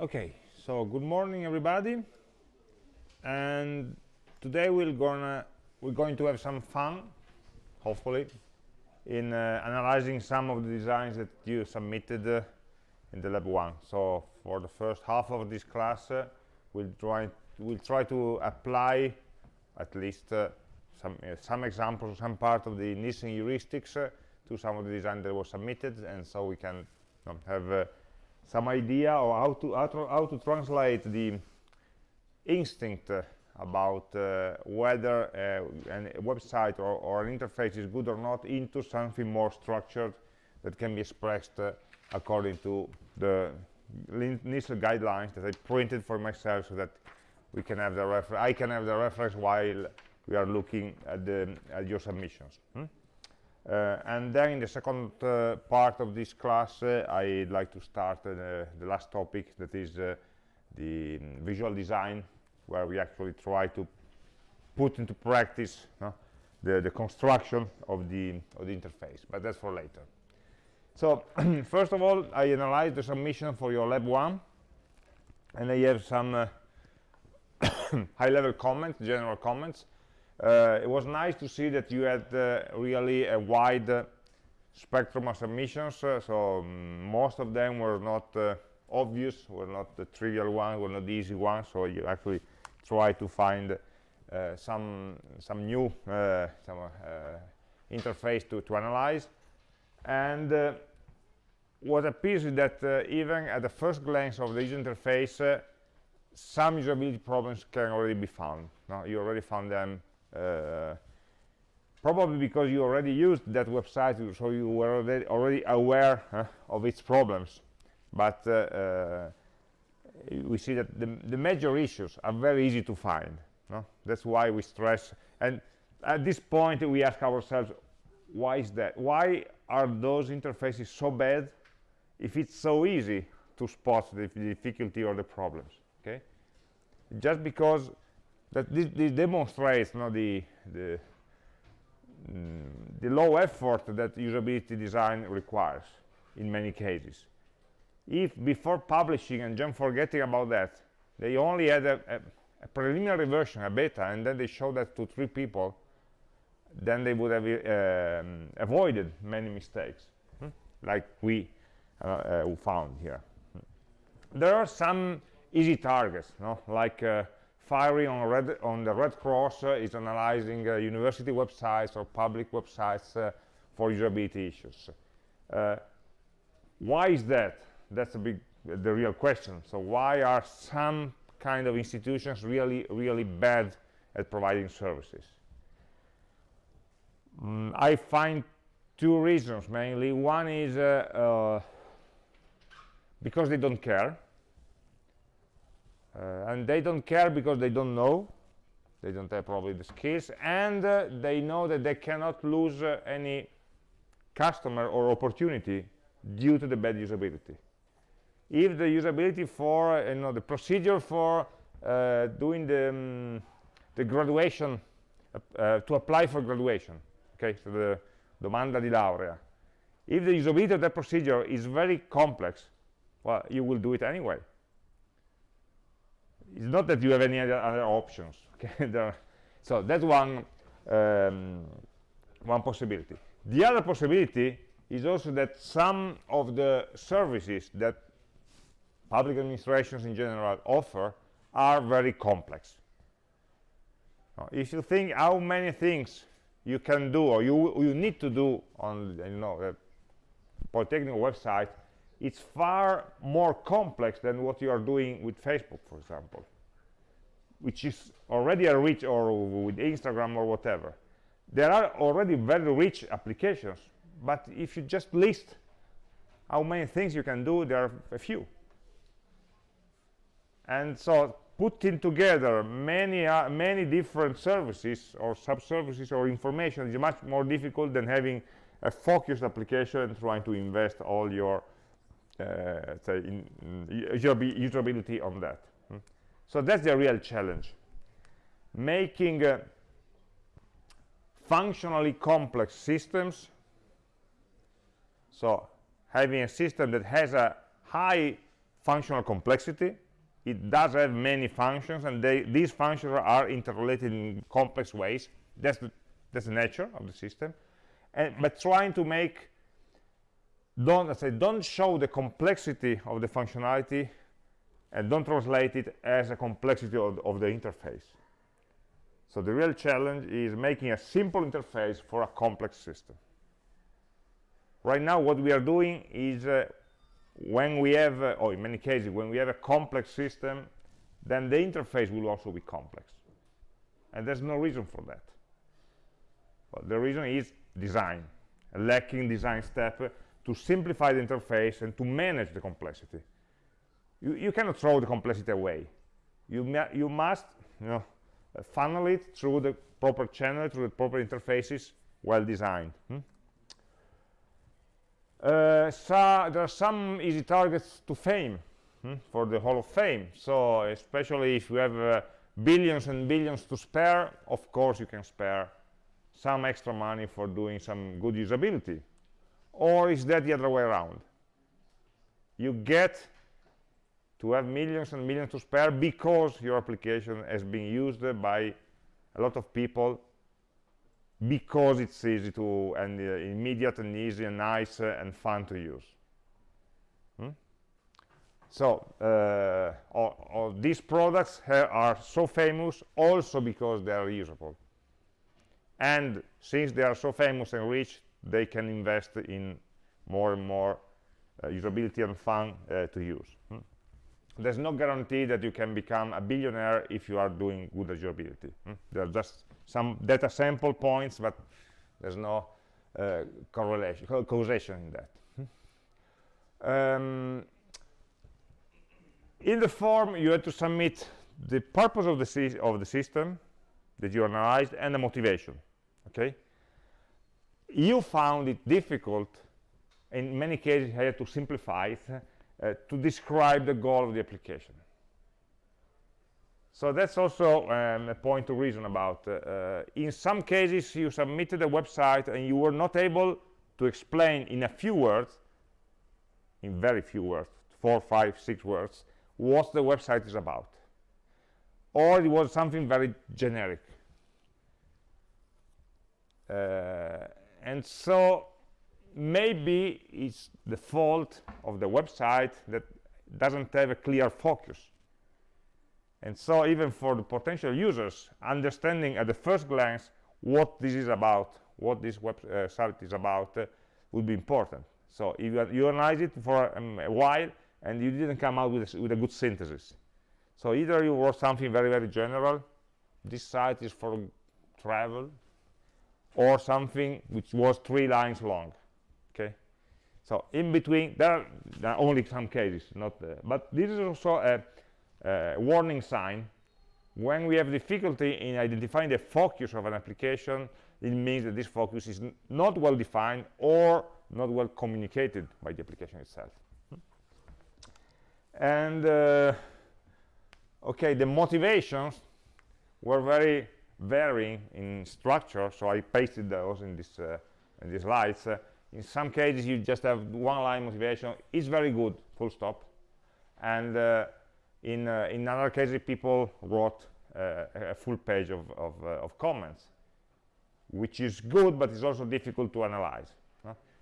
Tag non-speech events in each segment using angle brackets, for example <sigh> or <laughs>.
Okay, so good morning everybody. And today we're gonna we're going to have some fun, hopefully, in uh, analyzing some of the designs that you submitted uh, in the lab one. So for the first half of this class, uh, we'll try we'll try to apply at least uh, some uh, some examples, some part of the Nielsen heuristics uh, to some of the design that was submitted, and so we can have some idea of how to how to, how to translate the instinct uh, about uh, whether uh, a website or, or, an interface is good or not into something more structured that can be expressed according to the initial guidelines that I printed for myself so that we can have the reference I can have the reference while we are looking at the at your submissions hmm? Uh, and then in the second uh, part of this class, uh, I'd like to start the last topic, that is the um, visual design, where we actually try to put into practice the, the construction of the, of the interface, but that's for later. So <clears throat> first of all, I analyzed the submission for your lab one, and I have some uh, <coughs> high-level comments, general comments, it was nice to see that you had uh, really a wide uh, spectrum of submissions so um, most of them were not obvious were not the trivial ones were not the easy ones so you actually try to find uh, some some new uh, some uh, interface to, to analyze and what appears is that even at the first glance of the user interface some usability problems can already be found no? you already found them uh, probably because you already used that website so you were already, already aware uh, of its problems. But uh, uh, we see that the, the, major issues are very easy to find no? that's why we stress and at this point we ask ourselves why is that? Why are those interfaces so bad if it's so easy to spot the difficulty or the problems okay? Just because that this, this demonstrates you know, the the, mm, the low effort that usability design requires in many cases if before publishing and just forgetting about that they only had a, a, a, preliminary version a beta and then they showed that to three people then they would have um, avoided many mistakes hmm? like we uh, uh, found here there are some easy targets no? like uh, FIRI on, Red, on the Red Cross is analyzing uh, university websites or public websites uh, for usability issues. Uh, why is that? That's a big, the real question. So why are some kind of institutions really, really bad at providing services? Mm, I find two reasons mainly. One is uh, uh, because they don't care and they don't care because they don't know. They don't have probably the skills. And uh, they know that they cannot lose uh, any customer or opportunity due to the bad usability. If the usability for uh, you know the procedure for uh, doing the um, the graduation uh, to apply for graduation okay so the domanda di laurea. If the usability of that procedure is very complex well you will do it anyway it's not that you have any other, options <laughs> okay? So that's one um, one possibility. The other possibility is also that some of the services that public administrations in general offer are very complex. Now, if you think how many things you can do or you you need to do on you know a polytechnic website it's far more complex than what you are doing with Facebook, for example, which is already a rich, or with Instagram or whatever. There are already very rich applications, but if you just list how many things you can do, there are a few. And so putting together many uh, many different services or sub-services or information is much more difficult than having a focused application and trying to invest all your say in, in usability on that. Hmm? so that's the real challenge. Making uh, functionally complex systems. So having a system that has a high functional complexity it does have many functions and they, these functions are interrelated in complex ways. That's the, that's the nature of the system. And but trying to make don't say don't show the complexity of the functionality and don't translate it as a complexity of, of the interface. So the real challenge is making a simple interface for a complex system. Right now what we are doing is uh, when we have uh, or in many cases when we have a complex system then the interface will also be complex. And there's no reason for that. Well, the reason is design. Lacking design step to simplify the interface and to manage the complexity you, you cannot throw the complexity away you, you must you know, funnel it through the proper channel through the proper interfaces well designed hmm? Uh, so there are some easy targets to fame hmm, for the Hall of Fame. So especially if you have uh, billions and billions to spare, of course you can spare some extra money for doing some good usability. Or is that the other way around? You get to have millions and millions to spare because your application has been used by a lot of people because it's easy to and uh, immediate and easy and nice uh, and fun to use hmm? so uh, all, all, these products are so famous also because they are usable and since they are so famous and rich they can invest in more and more uh, usability and fun uh, to use hmm? there's no guarantee that you can become a billionaire if you are doing good usability hmm? there are just some data sample points, but there's no uh, correlation, causation in that. Um, in the form, you have to submit the purpose of the, of the system that you analyzed and the motivation. Okay, you found it difficult. In many cases, I had to simplify it uh, to describe the goal of the application. So that's also um, a point to reason about. Uh, uh, in some cases, you submitted a website and you were not able to explain in a few words, in very few words, four, five, six words, what the website is about. Or it was something very generic. Uh, and so maybe it's the fault of the website that doesn't have a clear focus and so even for the potential users, understanding at the first glance what this is about, what this website uh, is about, uh, would be important. So if you, you analyze it for um, a while and you didn't come out with a, with a good synthesis. So either you wrote something very, very general, this site is for travel, or something which was three lines long, okay? So in between, there are, there are only some cases, not, uh, but this is also a, uh, warning sign when we have difficulty in identifying the focus of an application it means that this focus is not well defined or not well communicated by the application itself and uh, okay the motivations were very varying in structure so I pasted those in this uh, in these slides uh, in some cases you just have one line motivation it's very good full stop and uh, in, uh, in other cases, people wrote uh, a full page of, of, uh, of, comments, which is good, but it's also difficult to analyze.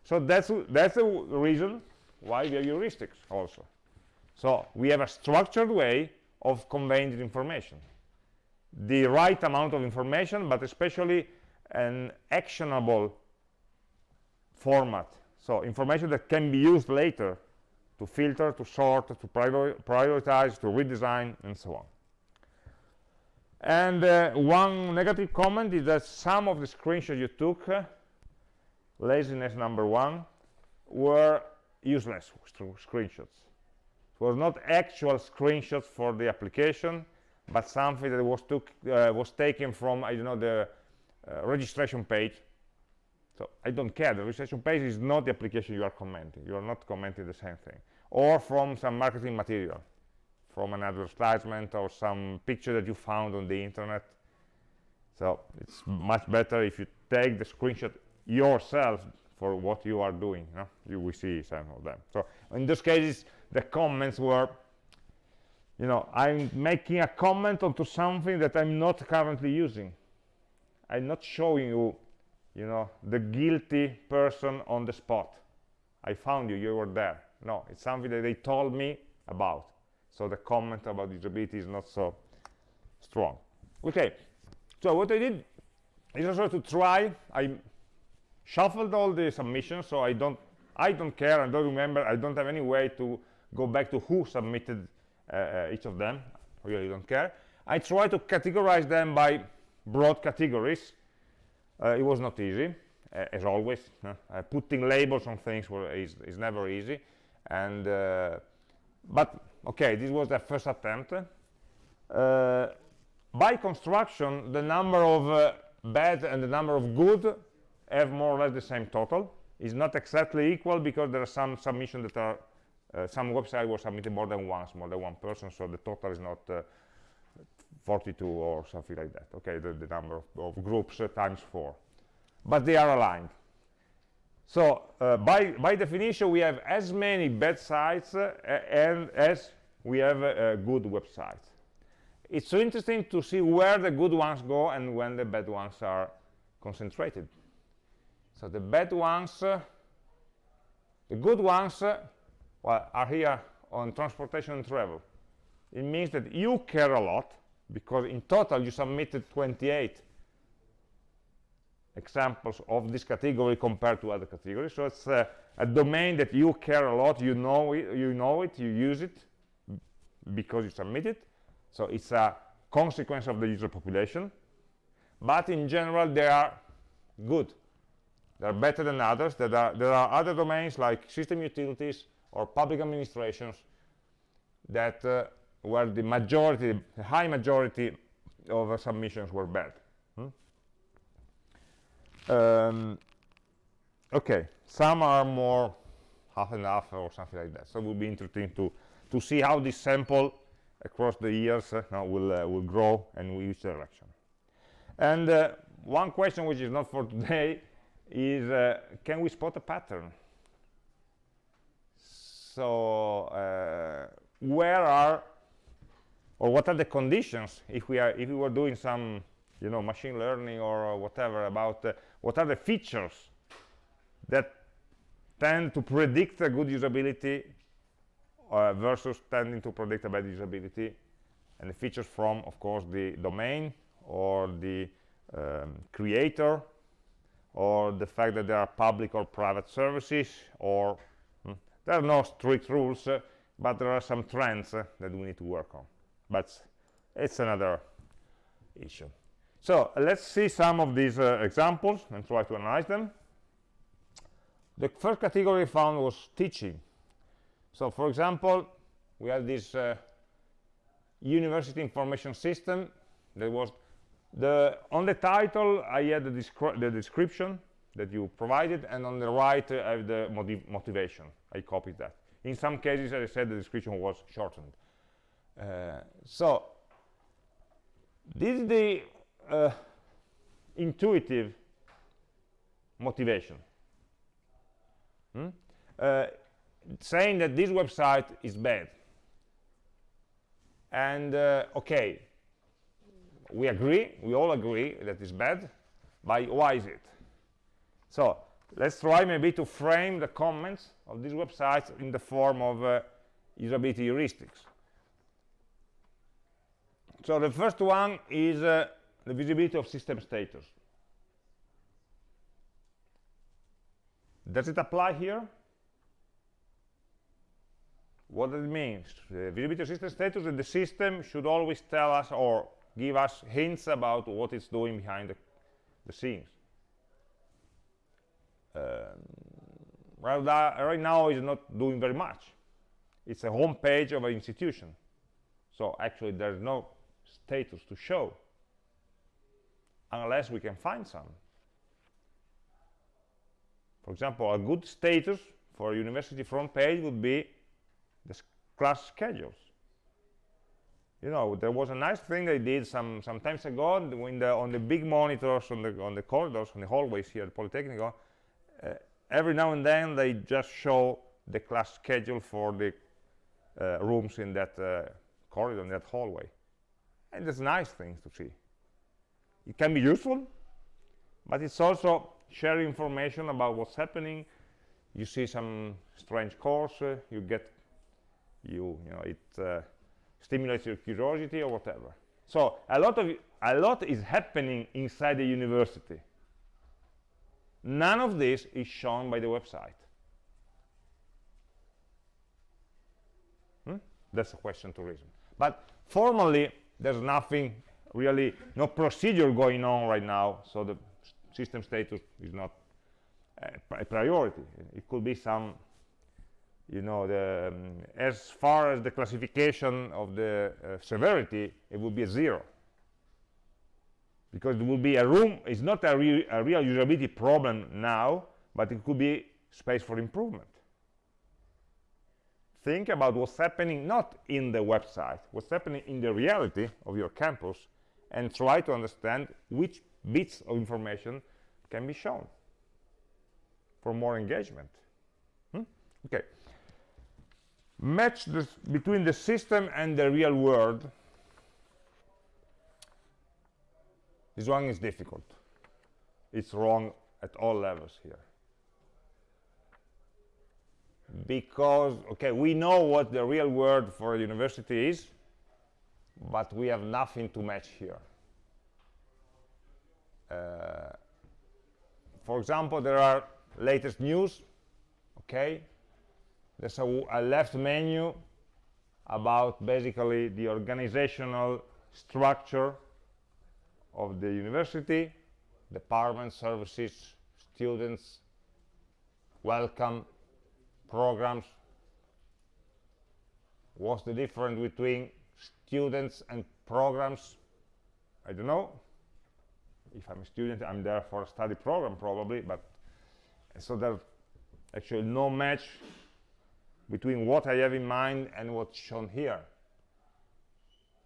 So that's, that's the reason why we have heuristics also. So we have a structured way of conveying the information. The right amount of information, but especially an actionable format. So information that can be used later to filter, to sort, to prior prioritize, to redesign, and so on. And uh, one negative comment is that some of the screenshots you took, uh, laziness number one, were useless screenshots. It was not actual screenshots for the application, but something that was, took, uh, was taken from, I don't know, the uh, registration page so I don't care. The registration page is not the application you are commenting. You are not commenting the same thing. Or from some marketing material, from an advertisement or some picture that you found on the internet. So it's much better if you take the screenshot yourself for what you are doing. You, know? you will see some of them. So in those cases, the comments were you know i'm making a comment onto something that i'm not currently using. I'm not showing you you know the guilty person on the spot. I found you you were there. No it's something that they told me about. So the comment about usability is not so strong. Okay so what i did is also to try i shuffled all the submissions so i don't i don't care i don't remember i don't have any way to go back to who submitted each of them. Really don't care. I try to categorize them by broad categories. Uh, it was not easy uh, as always uh, putting labels on things were, is, is never easy. And uh, but okay this was the first attempt. By construction the number of bad and the number of good have more or less the same total. Is not exactly equal because there are some submissions that are uh, some websites were submitted more than once, more than one person, so the total is not uh, 42 or something like that. Okay, the, the number of, of groups uh, times four, but they are aligned. So uh, by by definition, we have as many bad sites uh, and as we have uh, good websites. It's so interesting to see where the good ones go and when the bad ones are concentrated. So the bad ones, the good ones well, are here on transportation and travel. It means that you care a lot because in total you submitted 28 examples of this category compared to other categories. So it's a, a domain that you care a lot, you know it, you know it, you use it because you submit it. So it's a consequence of the user population. But in general, they are good. They're better than others. There are, there are other domains like system utilities, or public administrations that uh, where the majority, the high majority of uh, submissions were bad. Hmm? Um, okay, some are more half and half or something like that. So it will be interesting to to see how this sample across the years uh, will uh, will grow and which direction. And uh, one question which is not for <laughs> today is uh, can we spot a pattern? So uh, where are or what are the conditions if we are if we were doing some you know machine learning or whatever about uh, what are the features that tend to predict a good usability uh, versus tending to predict a bad usability? And the features from of course the domain or the um, creator or the fact that there are public or private services or there are no strict rules, uh, but there are some trends uh, that we need to work on. But it's another issue. So let's see some of these uh, examples and try to analyze them. The first category found was teaching. So for example, we have this uh, university information system that was the on the title I had the, the description that you provided and on the right uh, I have the motiv motivation. I copied that. In some cases as I said the description was shortened. Uh, so this is the uh, intuitive motivation. Hmm? Uh, saying that this website is bad. And uh, okay we agree we all agree that it's bad but why is it so let's try maybe to frame the comments of these websites in the form of uh, usability heuristics. So the first one is uh, the visibility of system status. Does it apply here? What it mean? The visibility of system status that the system should always tell us or give us hints about what it's doing behind the, the scenes. Um, right, now is not doing very much. It's a home page of an institution. So actually there's no status to show unless we can find some. For example a good status for a university front page would be the class schedules. You know there was a nice thing they did some some times ago when the on the big monitors on the on the corridors on the hallways here at Polytechnic uh, every now and then they just show the class schedule for the uh, rooms in that uh, corridor, in that hallway. And there's nice things to see. It can be useful, but it's also sharing information about what's happening. You see some strange course, uh, you get, you, you know, it uh, stimulates your curiosity or whatever. So a lot of a lot is happening inside the university. None of this is shown by the website. Hmm? That's a question to reason. But formally, there's nothing really, no procedure going on right now, so the system status is not a priority. It could be some, you know, the, um, as far as the classification of the uh, severity, it would be a zero. Because it will be a room, it's not a, re a real usability problem now, but it could be space for improvement think about what's happening not in the website, what's happening in the reality of your campus, and try to understand which bits of information can be shown for more engagement. Hmm? Okay. Match this between the system and the real world. This one is difficult. It's wrong at all levels here. Because okay we know what the real world for a university is but we have nothing to match here. Uh, for example there are latest news okay? There's a, a left menu about basically the organizational structure of the university department services students welcome programs. What's the difference between students and programs? I don't know. If I'm a student I'm there for a study program probably but so there's actually no match between what I have in mind and what's shown here.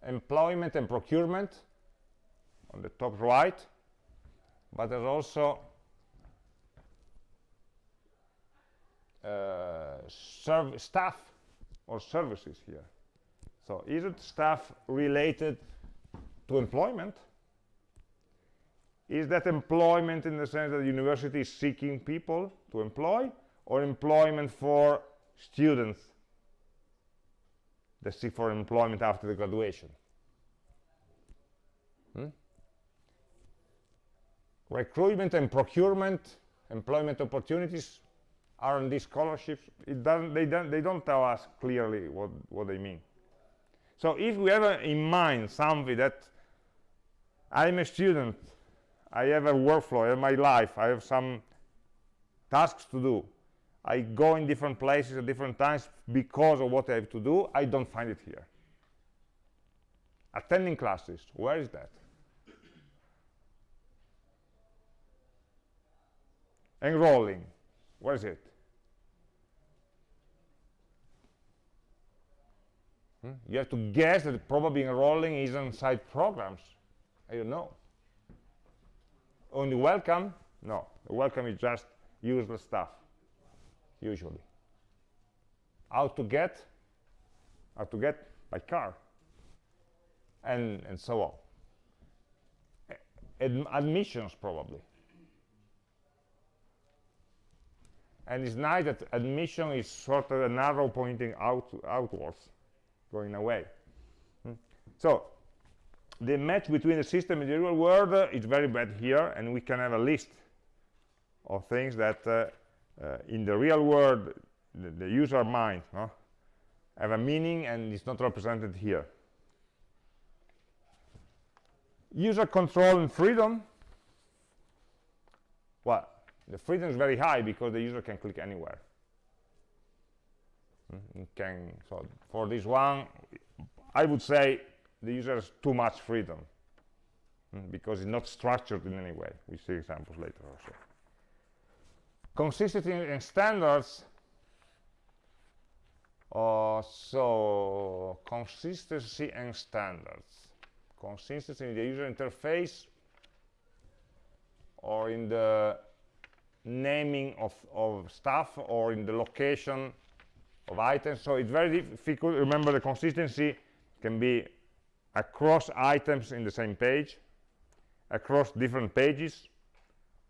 Employment and procurement on the top right but there's also uh, staff or services here. So is it staff related to employment? Is that employment in the sense that the university is seeking people to employ or employment for students that seek for employment after the graduation? Recruitment and procurement, employment opportunities R&D scholarships, it doesn't, they, don't, they don't tell us clearly what, what they mean. So if we have in mind something that I'm a student, I have a workflow, I have my life, I have some tasks to do, I go in different places at different times because of what I have to do, I don't find it here. Attending classes, where is that? Enrolling, what is it? Hmm? You have to guess that probably enrolling is inside programs. I don't know. Only welcome? No. Welcome is just useless stuff, usually. How to get? How to get? By car. And, and so on. Ad admissions, probably. And it's nice that admission is sort of an arrow pointing out outwards going away. Hmm? So the match between the system and the real world uh, is very bad here, and we can have a list of things that uh, uh, in the real world, the, the user mind no, have a meaning and it's not represented here. User control and freedom. Well, the freedom is very high because the user can click anywhere. Mm, can so for this one i would say the user has too much freedom mm, because it's not structured in any way. We see examples later also. Consistency and standards uh, so consistency and standards. Consistency in the user interface or in the naming of, of stuff or in the location of items. So it's very difficult. Remember the consistency can be across items in the same page across different pages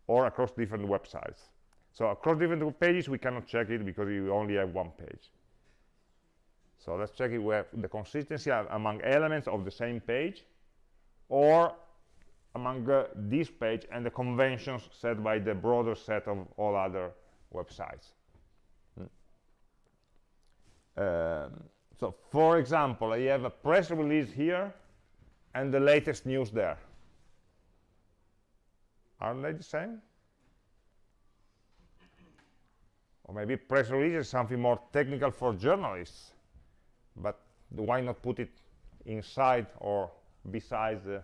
or across different websites. So across different pages we cannot check it because we only have one page. So let's check it where the consistency among elements of the same page or among uh, this page and the conventions set by the broader set of all other websites. Hmm. Um, so for example, I have a press release here and the latest news there. Aren't they the same? Or maybe press release is something more technical for journalists, but why not put it inside or besides the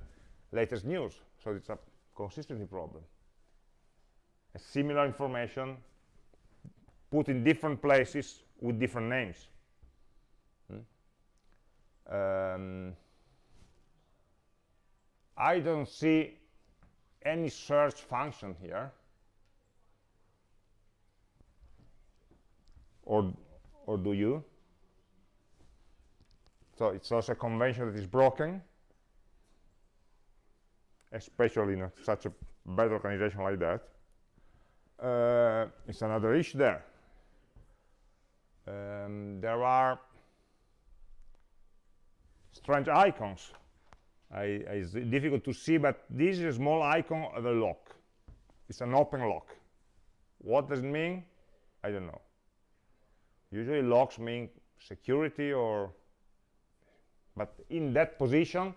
latest news. So it's a consistency problem. A similar information put in different places with different names. Hmm? um, I don't see any search function here. Or or do you? So it's also a convention that is broken especially in a, such a bad organization like that. Uh, it's another issue there. Um, there are strange icons. I, it's difficult to see, but this is a small icon of a lock. It's an open lock. What does it mean? I don't know. Usually locks mean security or, but in that position,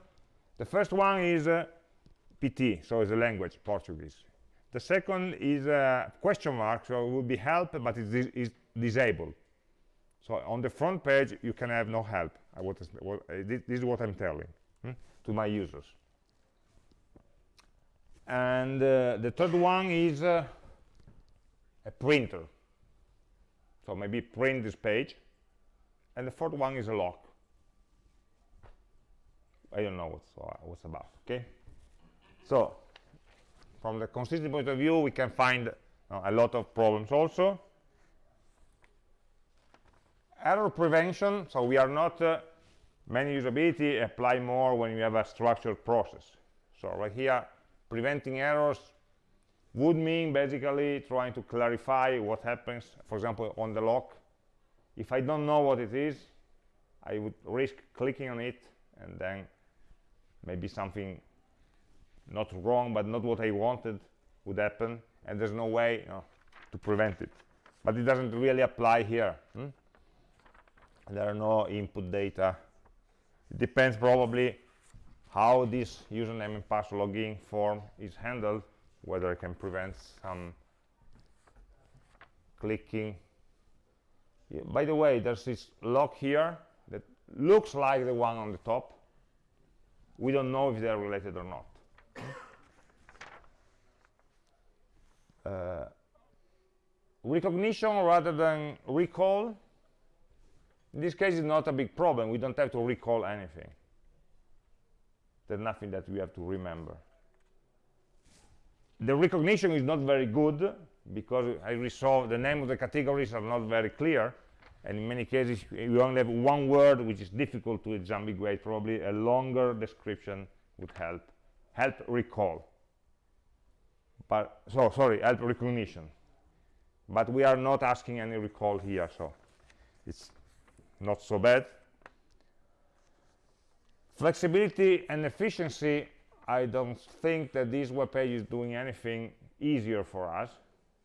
the first one is uh, PT, so it's a language, Portuguese. The second is a question mark, so it will be help, but it is disabled. So on the front page, you can have no help. Uh, this, is what I'm telling hmm, to my users. And uh, the third one is uh, a printer. So maybe print this page. And the fourth one is a lock. I don't know what's, what's about, okay? So from the consistency point of view, we can find uh, a lot of problems also. Error prevention, so we are not, uh, many usability apply more when you have a structured process. So right here, preventing errors would mean basically trying to clarify what happens, for example, on the lock. If I don't know what it is, I would risk clicking on it and then maybe something not wrong but not what I wanted would happen and there's no way you know, to prevent it. But it doesn't really apply here hmm? there are no input data. It depends probably how this username and password login form is handled whether I can prevent some clicking. Yeah, by the way there's this lock here that looks like the one on the top. We don't know if they're related or not uh, recognition rather than recall. In this case is not a big problem. We don't have to recall anything. There's nothing that we have to remember. The recognition is not very good because I resolve the name of the categories are not very clear. And in many cases you only have one word which is difficult to disambiguate probably a longer description would help help recall. But so sorry help recognition. But we are not asking any recall here so it's not so bad. Flexibility and efficiency I don't think that this web page is doing anything easier for us.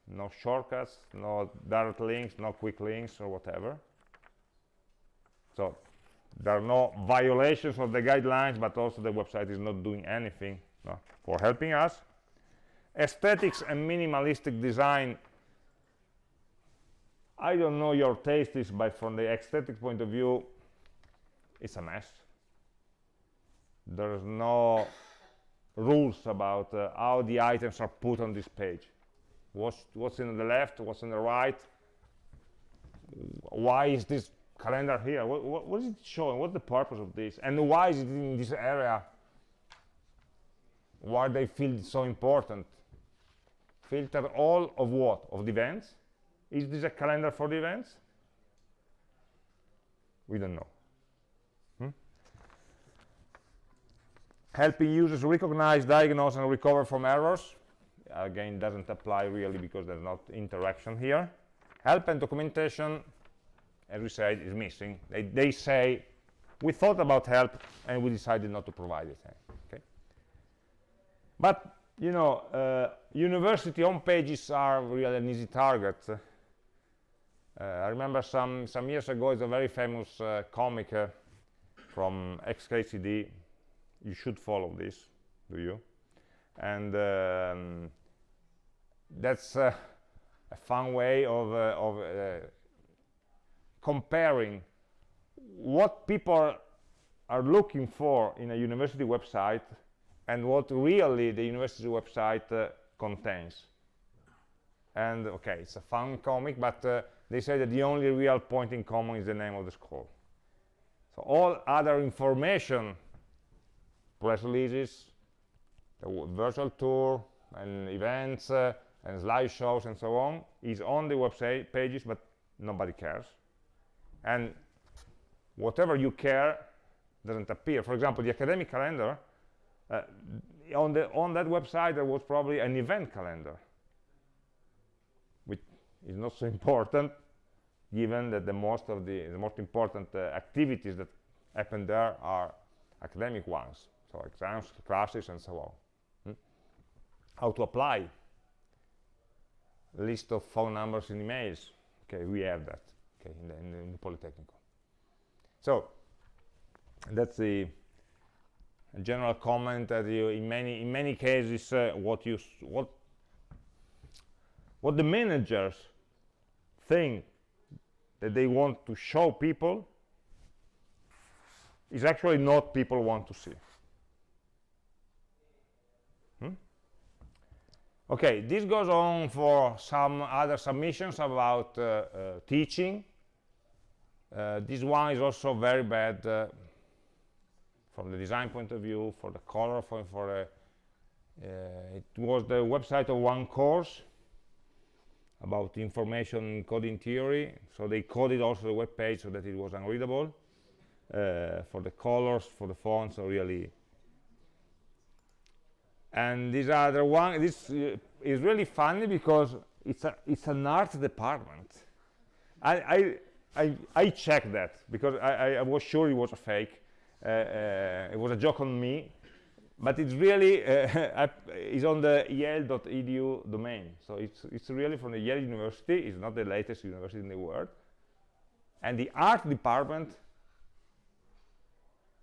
No shortcuts no direct links no quick links or whatever. So there are no violations of the guidelines but also the website is not doing anything no, for helping us. Aesthetics and minimalistic design. I don't know your taste is but from the aesthetic point of view it's a mess. There's no rules about uh, how the items are put on this page. What's what's in the left what's in the right? Why is this calendar here what, what, what is it showing? What's the purpose of this? And why is it in this area? Why they feel so important? Filter all of what? Of the events? Is this a calendar for the events? We don't know. Hmm? helping users recognize diagnose and recover from errors. Again doesn't apply really because there's not interaction here. Help and documentation we said is missing. They, they say we thought about help and we decided not to provide it. Okay. But you know uh, university home pages are really an easy target. Uh, I remember some some years ago it's a very famous uh, comic uh, from XKCD you should follow this do you? And um, that's uh, a fun way of, uh, of comparing what people are looking for in a university website and what really the university website uh, contains. And okay it's a fun comic but uh, they say that the only real point in common is the name of the school. So all other information press releases the virtual tour and events uh, and slideshows and so on is on the website pages but nobody cares and whatever you care doesn't appear. For example the academic calendar uh, on the on that website there was probably an event calendar which is not so <laughs> important given that the most of the, the most important uh, activities that happen there are academic ones. So exams classes and so on. Hmm? how to apply. List of phone numbers and emails. Okay we have that okay in the, in the, so that's the general comment that you in many in many cases uh, what you what what the managers think that they want to show people is actually not people want to see. Okay this goes on for some other submissions about uh, uh, teaching uh, this one is also very bad uh, from the design point of view for the color for, for uh, it was the website of one course about information coding theory. So they coded also the web page so that it was unreadable uh, for the colors for the fonts so really. And this other one this uh, is really funny because it's a it's an art department. I i i, I checked that because I, I, was sure it was a fake uh, uh, it was a joke on me but it's really uh, <laughs> it's on the yale.edu domain so it's it's really from the yale university it's not the latest university in the world and the art department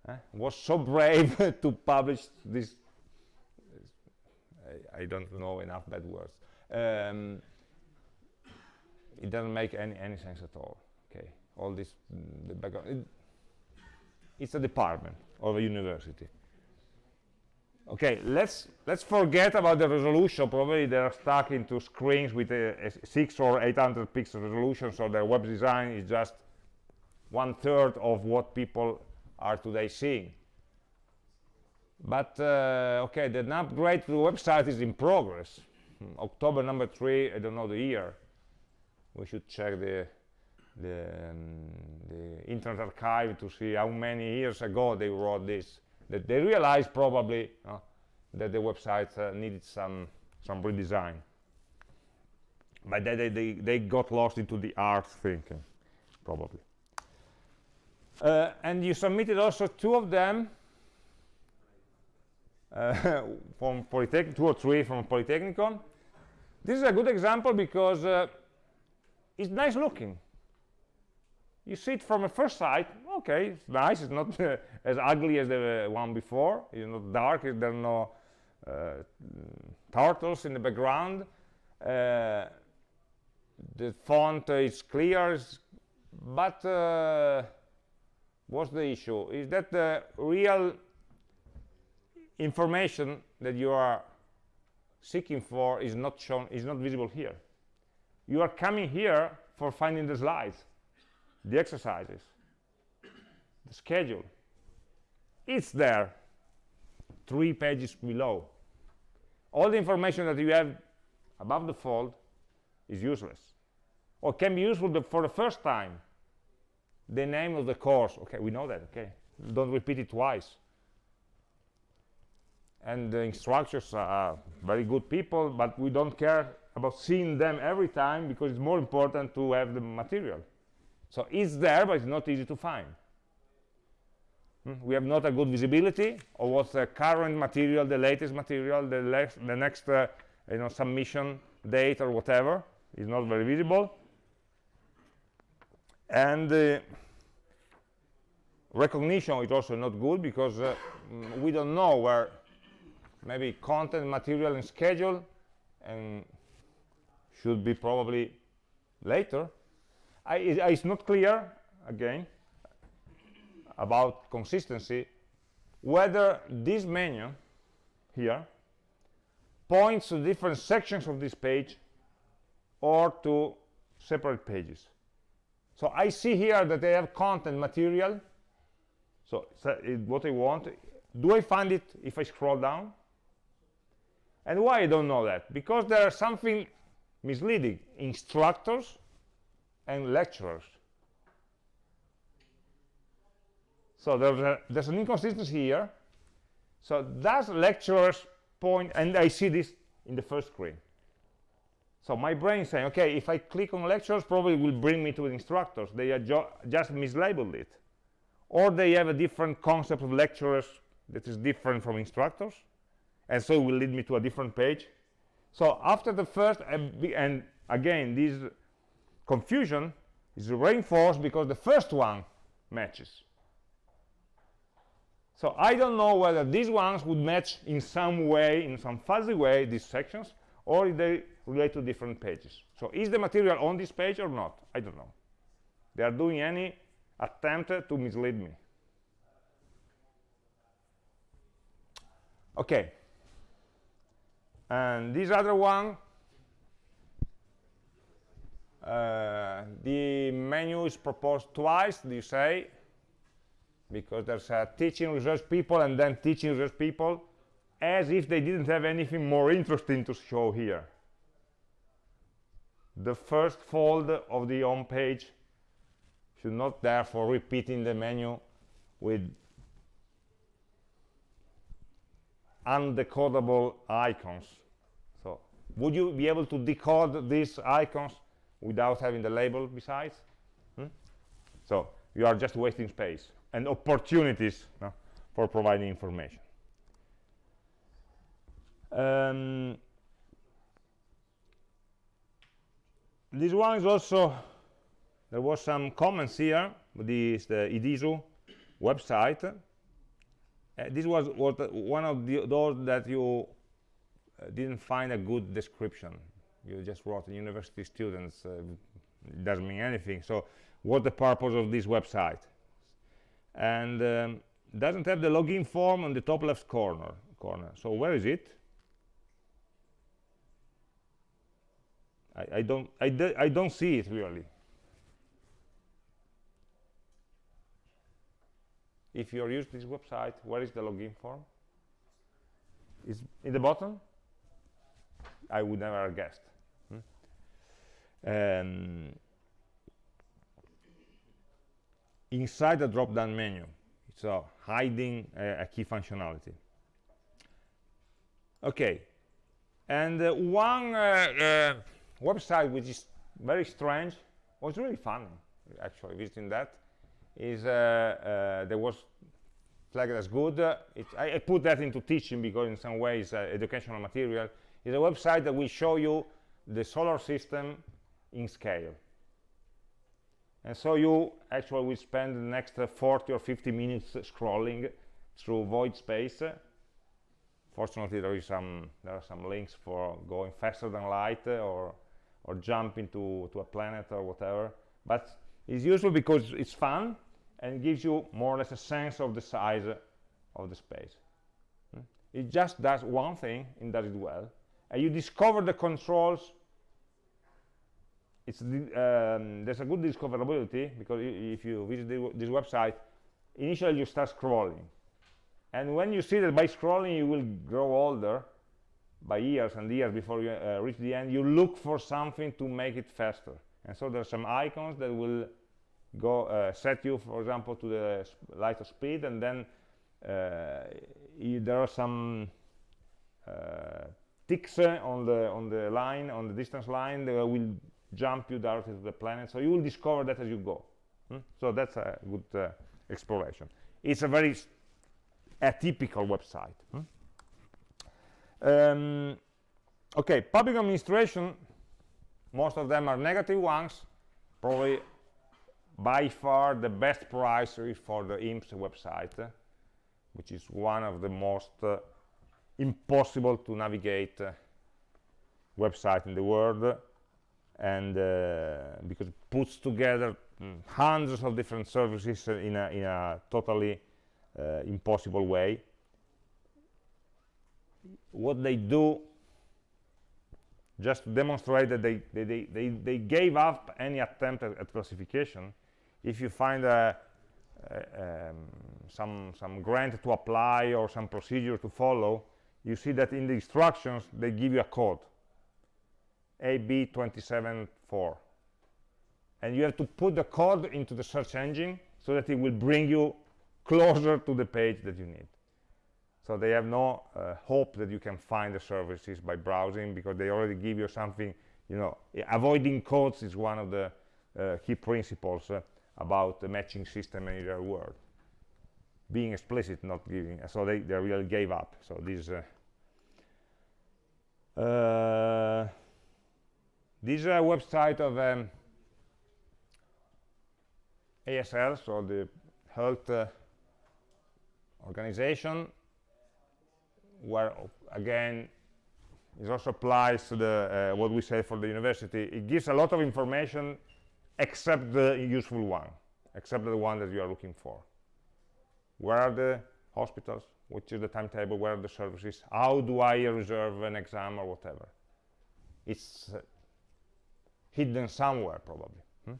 uh, was so brave <laughs> to publish this I, I, don't know enough bad words. Um, it doesn't make any, any sense at all. All this the background. It, it's a department of a university. Okay, let's let's forget about the resolution. Probably they're stuck into screens with a, a six or eight hundred pixel resolution, so their web design is just one third of what people are today seeing but uh, okay the upgrade to the website is in progress hmm, october number three i don't know the year we should check the the, um, the internet archive to see how many years ago they wrote this that they realized probably uh, that the website uh, needed some some redesign but they, they, they, got lost into the art thinking probably uh, and you submitted also two of them uh, <laughs> from Polytechnic, two or three from Polytechnicon. This is a good example because uh, it's nice looking. You see it from a first sight, okay, it's nice, it's not uh, <laughs> as ugly as the one before, it's not dark, there are no uh, turtles in the background. Uh, the font is clear, but uh, what's the issue? Is that the real information that you are seeking for is not shown is not visible here you are coming here for finding the slides the exercises the schedule it's there three pages below. All the information that you have above the fold is useless. Or can be useful for the first time the name of the course. Okay we know that okay? Don't repeat it twice. And the instructors are very good people but we don't care about seeing them every time because it's more important to have the material so it's there but it's not easy to find. Hmm? we have not a good visibility of what's the current material the latest material the, the next uh, you know submission date or whatever. Is not very visible. And uh, recognition is also not good because uh, mm, we don't know where maybe content material and schedule and should be probably later I, it, it's not clear again about consistency whether this menu here points to different sections of this page or to separate pages. So I see here that I have content material. So, so it, what I want do I find it if I scroll down? And why I don't know that? Because there are something misleading. Instructors and lecturers. So there's, a, there's an inconsistency here. So does lecturers point and I see this in the first screen. So my brain saying okay if I click on lectures probably will bring me to instructors. They are just mislabeled it. Or they have a different concept of lecturers that is different from instructors and so it will lead me to a different page. So after the first and again this confusion is reinforced because the first one matches. So I don't know whether these ones would match in some way in some fuzzy way these sections or if they relate to different pages. So is the material on this page or not? I don't know. They are doing any attempt to mislead me. Okay. And this other one uh, the menu is proposed twice you say? Because there's a teaching research people and then teaching research people as if they didn't have anything more interesting to show here. The first fold of the home page should not therefore repeating the menu with undecodable icons. So would you be able to decode these icons without having the label besides hmm? so you are just wasting space and opportunities no, for providing information. Um, this one is also there was some comments here this is the EDISU website. Uh, this was what, one of the, those that you uh, didn't find a good description you just wrote university students uh, doesn't mean anything. So what the purpose of this website? And um, doesn't have the login form on the top left corner corner. So where is it? I, I don't I, I don't see it really. If you're using this website where is the login form? Is in the bottom? I would never have guessed? Um, inside the drop-down menu so hiding uh, a key functionality. Okay. And uh, one uh, uh website which is very strange was really fun actually visiting that is uh, uh, there was flagged as good. Uh, it, I, I, put that into teaching because in some ways educational material. Is a website that will show you the solar system in scale. And so you actually will spend the next 40 or 50 minutes scrolling through void space. Fortunately, there is some there are some links for going faster than light or or jump into to a planet or whatever. But it's useful because it's fun and gives you more or less a sense of the size of the space hmm? it just does one thing and does it well and you discover the controls it's um, there's a good discoverability because if you visit the, this website initially you start scrolling. And when you see that by scrolling you will grow older by years and years before you uh, reach the end you look for something to make it faster. And so there's some icons that will go uh, set you, for example, to the light of speed, and then uh, there are some uh, ticks on the on the line, on the distance line, that will jump you directly to the planet. So you will discover that as you go. Hmm? So that's a good uh, exploration. It's a very atypical website. Hmm? Um, okay, public administration, most of them are negative ones, probably by far the best price for the INPS website, which is one of the most uh, impossible to navigate uh, website in the world and uh, because it puts together mm, hundreds of different services in a, in a totally uh, impossible way. What they do just to demonstrate that they, they, they, they, gave up any attempt at, at classification if you find a, a, um, some, some grant to apply or some procedure to follow you see that in the instructions they give you a code AB274 and you have to put the code into the search engine so that it will bring you closer to the page that you need. So they have no uh, hope that you can find the services by browsing because they already give you something you know avoiding codes is one of the uh, key principles uh, about the matching system in the real world. Being explicit not giving. So they, they really gave up. So this uh, uh, this is a website of um, ASL so the health uh, organization where again it also applies to the uh, what we say for the university. It gives a lot of information except the useful one except the one that you are looking for. Where are the hospitals? Which is the timetable? Where are the services? How do i reserve an exam or whatever? It's uh, hidden somewhere probably. Hmm?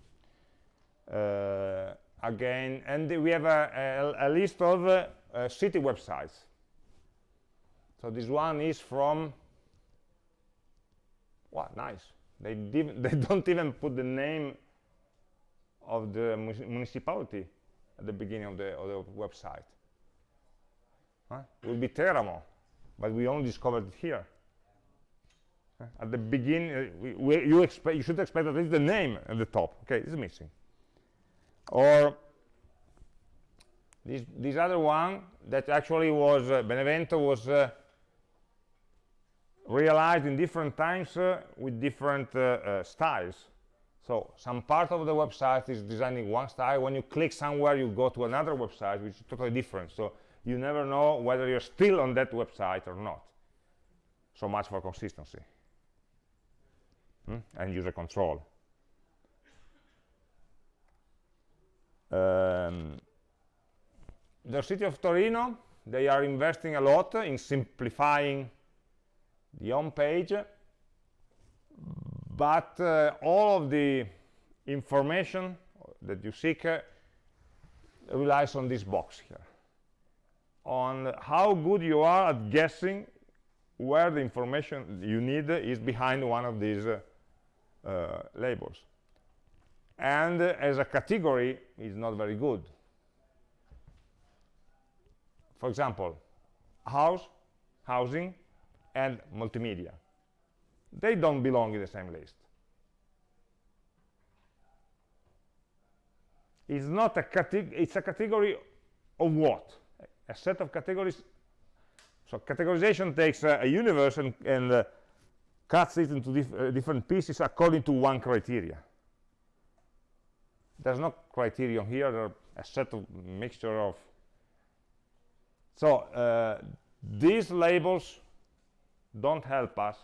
uh, again and we have a, a, a list of uh, uh city websites. So this one is from wow nice. They, <laughs> they don't even put the name of the municipality at the beginning of the, of the website. Huh? it will be Teramo but we only discovered it here at the beginning uh, you you should expect at least the name at the top okay is missing or this this other one that actually was uh, Benevento was uh, realized in different times uh, with different uh, uh, styles. So some part of the website is designing one style. When you click somewhere, you go to another website, which is totally different. So you never know whether you're still on that website or not. So much for consistency hmm? and user control. Um, the city of Torino, they are investing a lot in simplifying the home page but uh, all of the information that you seek uh, relies on this box here on how good you are at guessing where the information you need is behind one of these uh, uh, labels and uh, as a category is not very good for example house housing and multimedia. They don't belong in the same list. It's not a category, it's a category of what? A set of categories. So categorization takes uh, a universe and, and uh, cuts it into dif uh, different pieces according to one criteria. There's no criterion here, there are a set of mixture of. So uh, these labels don't help us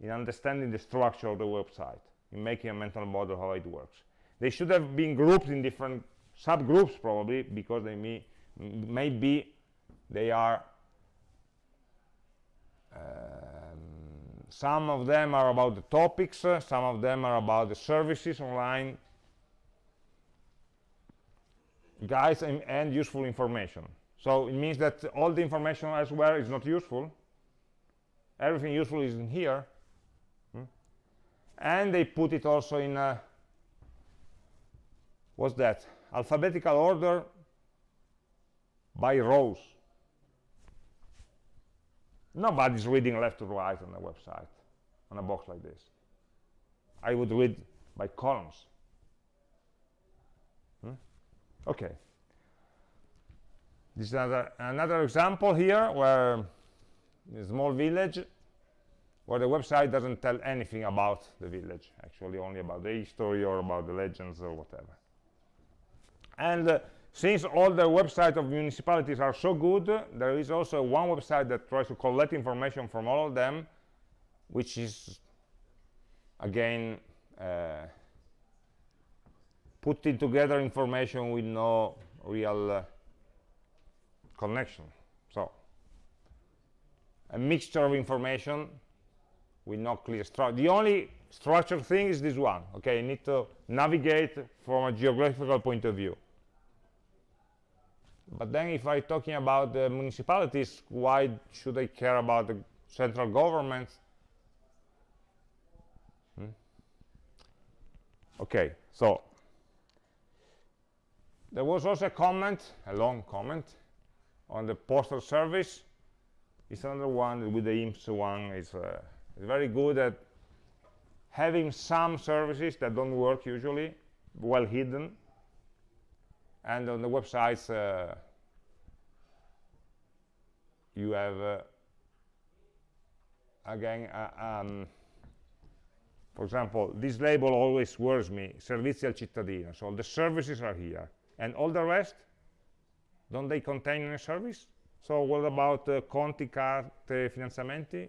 in understanding the structure of the website, in making a mental model how it works. They should have been grouped in different subgroups probably because they may, maybe they are um, some of them are about the topics, uh, some of them are about the services online, guides and, and useful information. So it means that all the information elsewhere is not useful, everything useful is in here. Hmm? and they put it also in uh, what's that? Alphabetical order by rows nobody's reading left to right on a website on a box like this i would read by columns hmm? okay this is another, another example here where a small village where the website doesn't tell anything about the village, actually only about the history or about the legends or whatever. And uh, since all the websites of municipalities are so good, there is also one website that tries to collect information from all of them, which is, again, uh, putting together information with no real uh, connection. So, a mixture of information with no clear structure. The only structured thing is this one. Okay, you need to navigate from a geographical point of view. But then if I'm talking about the municipalities, why should I care about the central government? Hmm? Okay, so there was also a comment, a long comment, on the postal service. It's another one with the INPS one. is uh, very good at having some services that don't work usually, well hidden, and on the websites uh, you have uh, again uh, um, for example this label always worries me servizi al cittadino. So the services are here. And all the rest don't they contain any service? So what about uh, conti carte finanziamenti?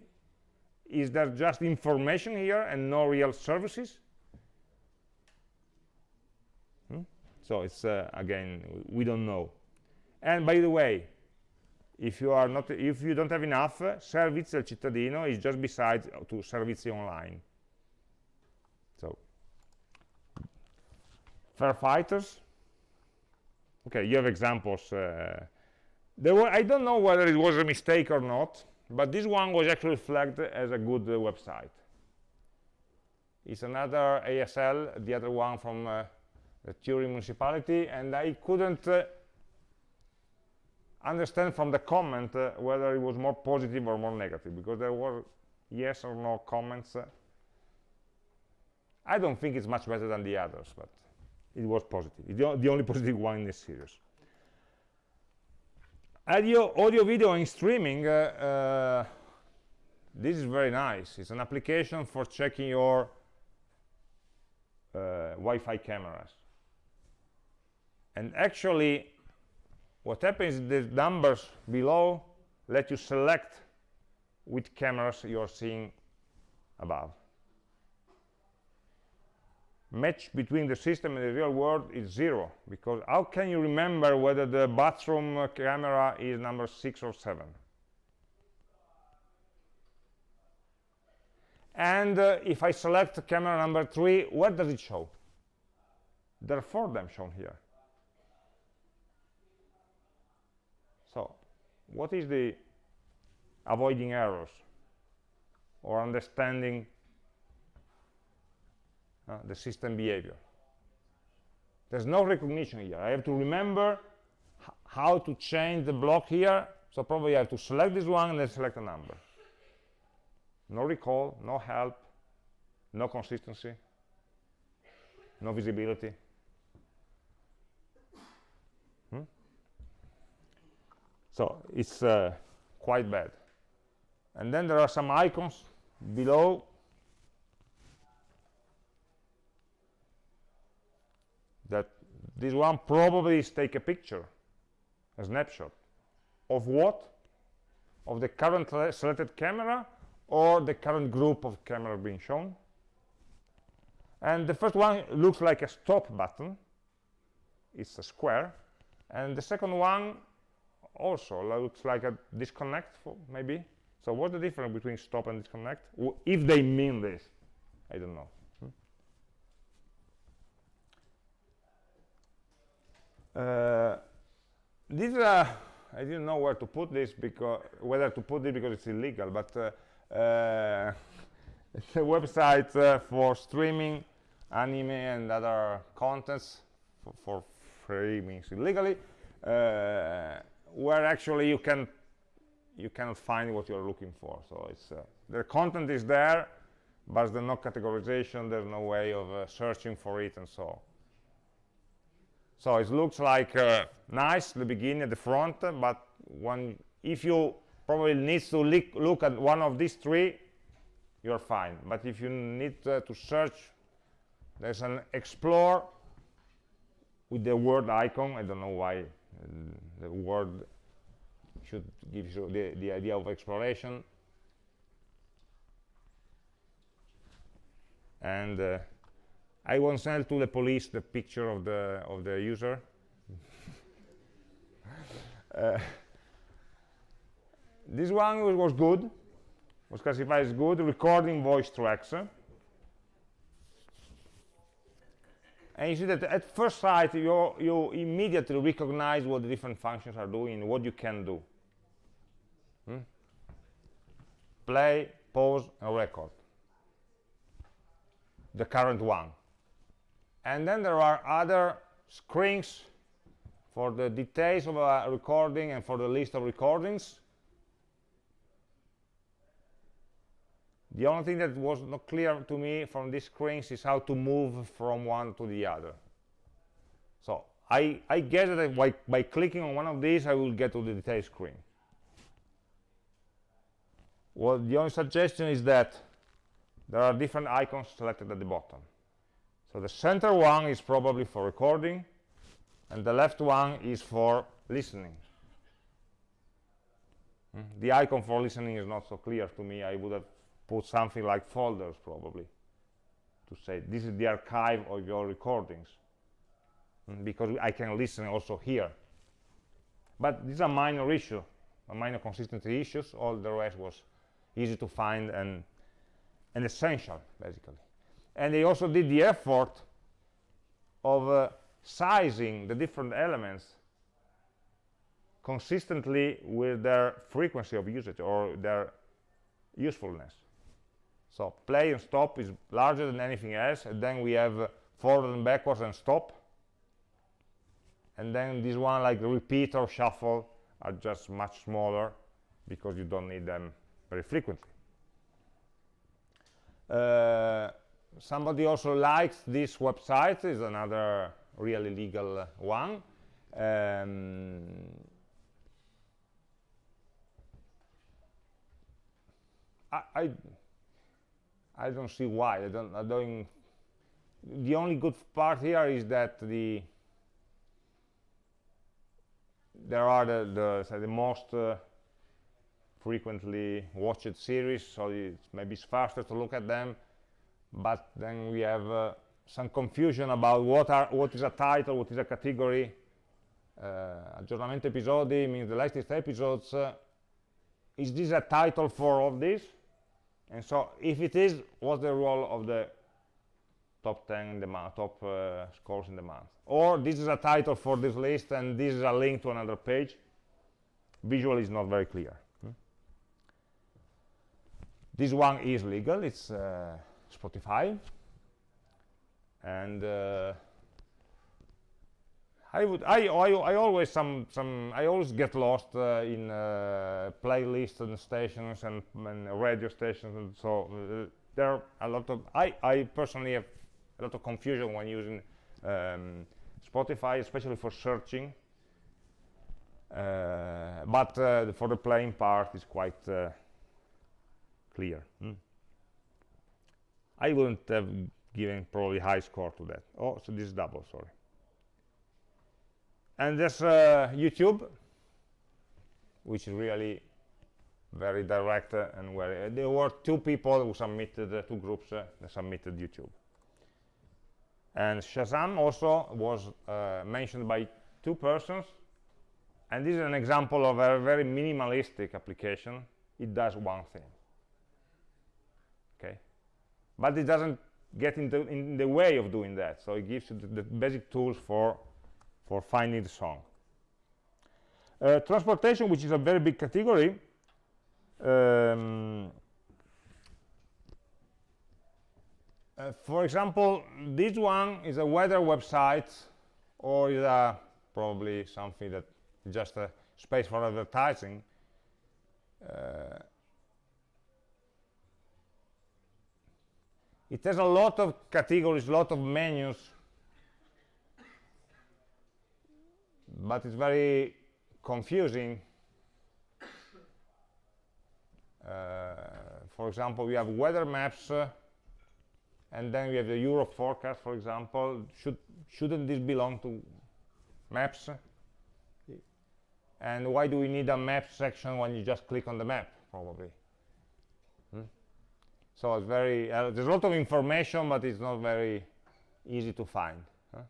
Is there just information here and no real services so it's uh, again we don't know. And by the way if you are not if you don't have enough uh, servizi al cittadino is just beside to servizi online. So firefighters okay you have examples uh, there were i don't know whether it was a mistake or not but this one was actually flagged as a good uh, website. It's another asl the other one from uh, the Turin municipality, and I couldn't uh, understand from the comment uh, whether it was more positive or more negative, because there were yes or no comments. Uh, I don't think it's much better than the others, but it was positive. The only positive one in this series. Audio, audio video and streaming, uh, uh, this is very nice. It's an application for checking your uh, Wi-Fi cameras and actually what happens is the numbers below let you select which cameras you're seeing above. Match between the system and the real world is zero because how can you remember whether the bathroom camera is number six or seven? And uh, if I select camera number three where does it show? There are four of them shown here what is the avoiding errors or understanding uh, the system behavior? There's no recognition here. I have to remember how to change the block here. So probably i have to select this one and then select a number. No recall no help no consistency no visibility so it's uh, quite bad. And then there are some icons below. That this one probably is take a picture a snapshot of what? Of the current selected camera or the current group of camera being shown? And the first one looks like a stop button. It's a square. And the second one also looks like a disconnect for maybe. So what's the difference between stop and disconnect? If they mean this i don't know. Hmm? uh, this uh, i didn't know where to put this because whether to put it because it's illegal but uh, uh, <laughs> it's a website uh, for streaming anime and other contents for, for free means illegally uh, where actually you can you cannot find what you're looking for. So it's uh, the content is there but there's no categorization there's no way of uh, searching for it and so on. So it looks like uh, nice the beginning at the front but when if you probably need to look, at one of these three you're fine. But if you need uh, to search there's an explore with the word icon. I don't know why the word should give you the, the idea of exploration. And uh, I won't send to the police the picture of the of the user. <laughs> Uh, this one was, was good. Was classified as good. Recording voice tracks and you see that at first sight you you immediately recognize what the different functions are doing what you can do. Hmm? play pause and record. The current one. And then there are other screens for the details of a recording and for the list of recordings The only thing that was not clear to me from these screens is how to move from one to the other. So I, I guess that by, by clicking on one of these, I will get to the detail screen. Well, the only suggestion is that there are different icons selected at the bottom. So the center one is probably for recording, and the left one is for listening. Mm. The icon for listening is not so clear to me. I would have put something like folders probably to say this is the archive of your recordings mm, because I can listen also here. But these are minor issue a minor consistency issues. All the rest was easy to find and and essential basically. And they also did the effort of uh, sizing the different elements consistently with their frequency of usage or their usefulness so play and stop is larger than anything else, and then we have forward and backwards and stop. And then this one like repeat or shuffle are just much smaller because you don't need them very frequently. Uh, somebody also likes this website, is another really legal one. Um, I, I I don't see why. I don't, I don't. The only good part here is that the there are the the, the most uh, frequently watched series, so it's maybe it's faster to look at them. But then we have uh, some confusion about what are what is a title, what is a category. Uh, aggiornamento episodi means the latest episodes. Uh, is this a title for all this? And so if it is what's the role of the top 10 in the month top uh, scores in the month? Or this is a title for this list and this is a link to another page? Visually is not very clear. Hmm? this one is legal. It's uh, Spotify. And uh, I would I, I, I always some some I always get lost uh, in uh, playlists and stations and, and, radio stations and so uh, there are a lot of I I personally have a lot of confusion when using um, Spotify especially for searching. Uh, but uh, for the playing part it's quite uh, clear hmm. I wouldn't have given probably high score to that. Oh so this is double sorry and there's uh, YouTube which is really very direct uh, and where uh, there were two people who submitted uh, two groups uh, that submitted YouTube. And Shazam also was mentioned by two persons. And this is an example of a very minimalistic application. It does one thing. Okay? But it doesn't get into in the way of doing that. So it gives you the, the basic tools for for finding the song. Uh, transportation, which is a very big category, um, uh, for example, this one is a weather website or is that probably something that just a space for advertising uh, it has a lot of categories, a lot of menus but it's very confusing uh, for example we have weather maps uh, and then we have the Europe forecast for example should shouldn't this belong to maps and why do we need a map section when you just click on the map probably hmm? so it's very uh, there's a lot of information but it's not very easy to find huh?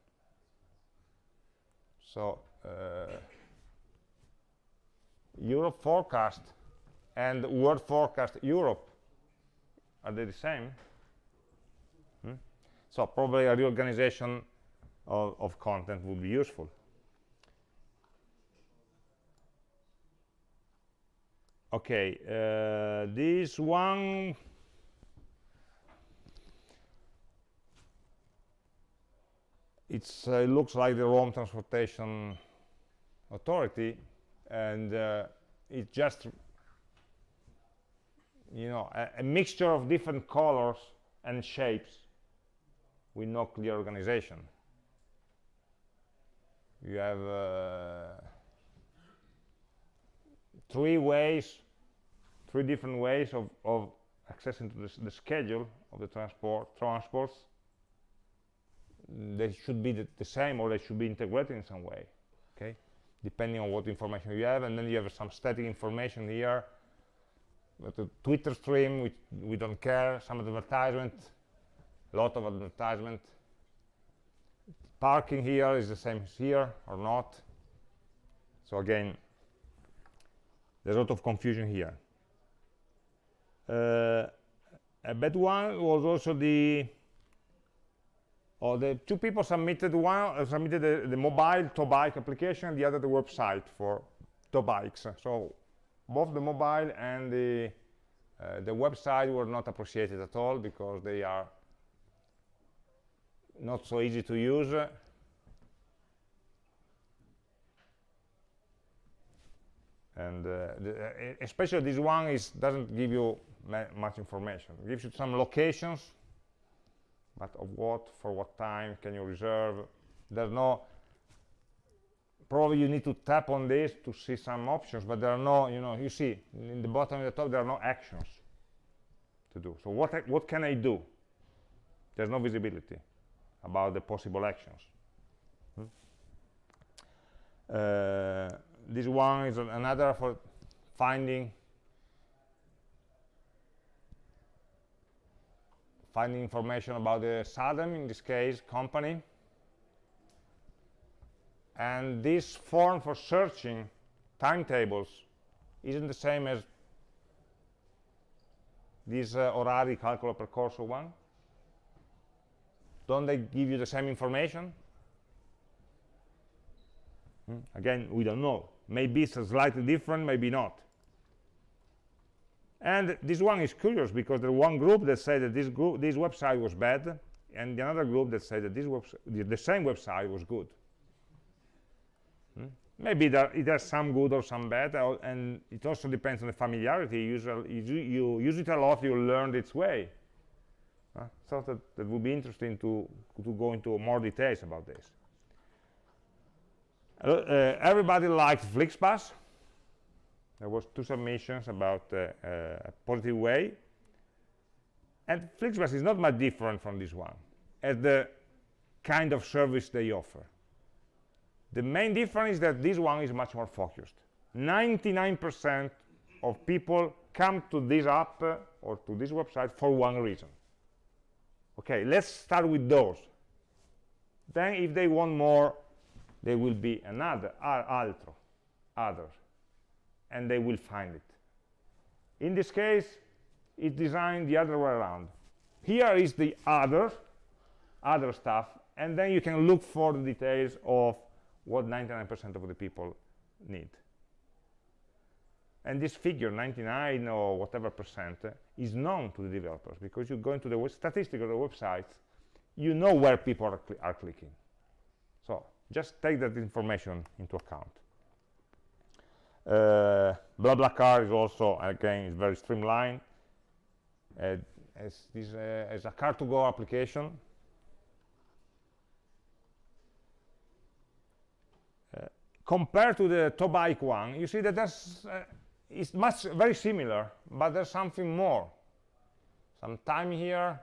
so Europe forecast and world forecast Europe are they the same? Hmm? so probably a reorganization of, of content would be useful. Okay uh, this one. Uh, it looks like the Rome Transportation Authority and uh, it's just you know a, a, mixture of different colors and shapes with no clear organization. You have uh, three ways three different ways of, of accessing to the schedule of the transport transports. They should be the, the, same or they should be integrated in some way okay depending on what information you have and then you have some static information here. But the twitter stream which we don't care some advertisement a lot of advertisement. Parking here is the same as here or not. So again there's a lot of confusion here. Uh, a bad one was also the or the two people submitted one uh, submitted the, the mobile ToBike application and the other the website for ToBikes. So both the mobile and the uh, the website were not appreciated at all because they are not so easy to use. And uh, the, uh, especially this one is doesn't give you much information. It gives you some locations but of what for what time can you reserve? There's no probably you need to tap on this to see some options but there are no you know you see in the bottom and the top there are no actions to do. So what what can i do? There's no visibility about the possible actions. Hmm? uh, this one is another for finding finding information about the SADEM, in this case, company. And this form for searching timetables isn't the same as this uh, orari calcolo percorso one. Don't they give you the same information? Hmm? Again, we don't know. Maybe it's slightly different, maybe not. And this one is curious because there's one group that said that this group, this website was bad, and another group that said that this the, the same website was good. Hmm? Maybe it has some good or some bad, uh, and it also depends on the familiarity. Usually, you, you use it a lot, you learn its way. Uh, so that, that would be interesting to, to go into more details about this. Uh, uh, everybody likes FlixBus there was two submissions about uh, uh, a positive way. And flixbus is not much different from this one as the kind of service they offer. The main difference is that this one is much more focused. 99% of people come to this app uh, or to this website for one reason. Okay let's start with those. Then if they want more there will be another altro others and they will find it. In this case it's designed the other way around. Here is the other other stuff and then you can look for the details of what 99% of the people need. And this figure 99 or whatever percent is known to the developers because you go into the statistics of the websites you know where people are, cl are clicking. So just take that information into account uh, BlaBlaCar is also again very streamlined. Uh, as this uh, as a car-to-go application. Uh, compared to the Tobike one you see that there's uh, it's much very similar but there's something more. Some time here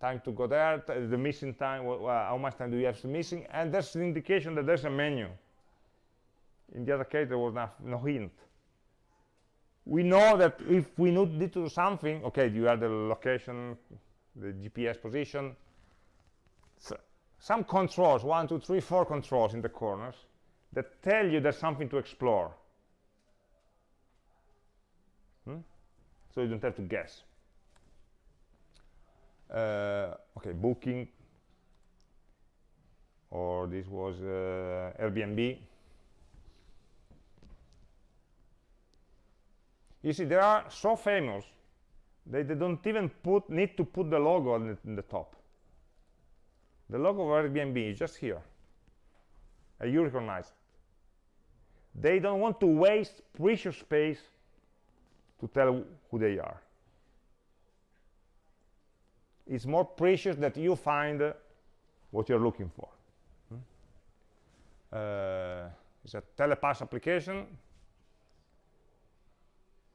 time to go there the missing time how much time do you have missing? And there's an indication that there's a menu in the other case there was no, no hint. We know that if we need to do something okay you have the location the gps position. So some controls one two three four controls in the corners that tell you there's something to explore. Hmm? so you don't have to guess. Uh, okay booking. Or this was uh, Airbnb you see they are so famous they, they don't even put need to put the logo on the, in the top. The logo of Airbnb is just here. And you recognize it they don't want to waste precious space to tell who they are. It's more precious that you find uh, what you're looking for. Hmm? uh, it's a telepass application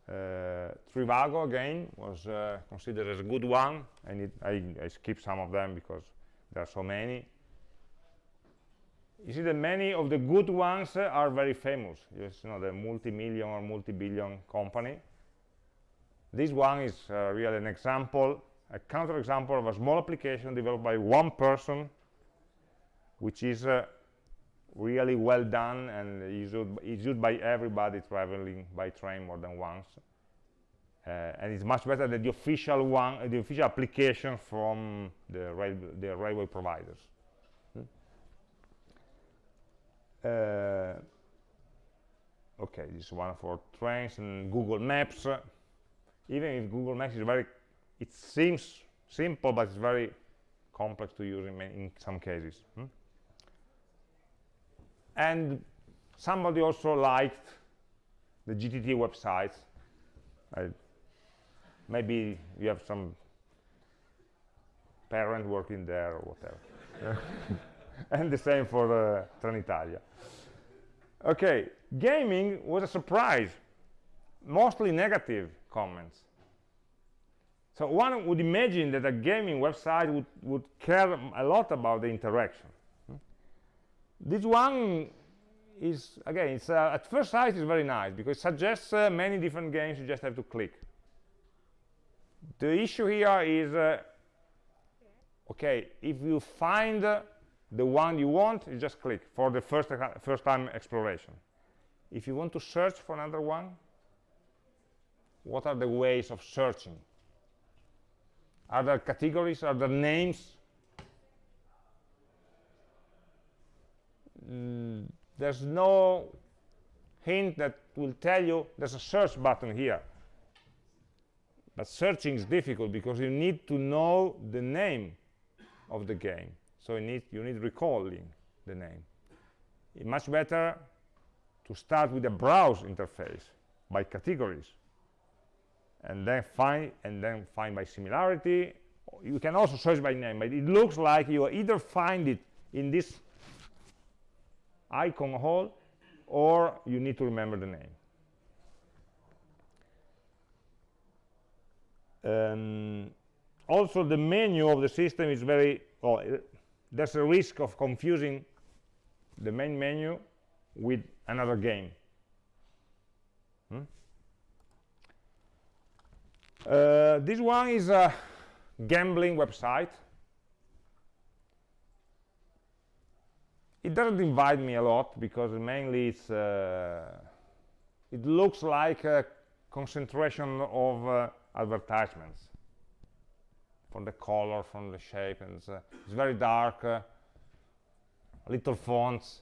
uh, Trivago again was uh, considered as a good one and it, I, I skipped some of them because there are so many. You see that many of the good ones uh, are very famous. You know the multi-million or multi-billion company. This one is uh, really an example a counterexample of a small application developed by one person which is uh, really well done and used, used by everybody traveling by train more than once. Uh, and it's much better than the official one, the official application from the, rail, the railway providers. Hmm? Uh, okay, this one for trains and Google Maps. even if Google Maps is very, it seems simple, but it's very complex to use in, in some cases. Hmm? And somebody also liked the GTT websites. I, maybe you have some parent working there or whatever. <laughs> and the same for uh, Trenitalia. Okay, gaming was a surprise, mostly negative comments. So one would imagine that a gaming website would, would care a lot about the interaction this one is again it's uh, at first sight is very nice because it suggests uh, many different games you just have to click. The issue here is uh, okay if you find the one you want you just click for the first first time exploration. If you want to search for another one what are the ways of searching? Are there categories? Are there names there's no hint that will tell you there's a search button here. But searching is difficult because you need to know the name of the game. So you need you need recalling the name. It's much better to start with a browse interface by categories and then find and then find by similarity. You can also search by name but it looks like you either find it in this icon hole or you need to remember the name. Um, also the menu of the system is very well there's a risk of confusing the main menu with another game. Hmm? uh, this one is a gambling website it doesn't invite me a lot because mainly it's uh, it looks like a concentration of uh, advertisements from the color from the shape and it's, uh, it's very dark uh, little fonts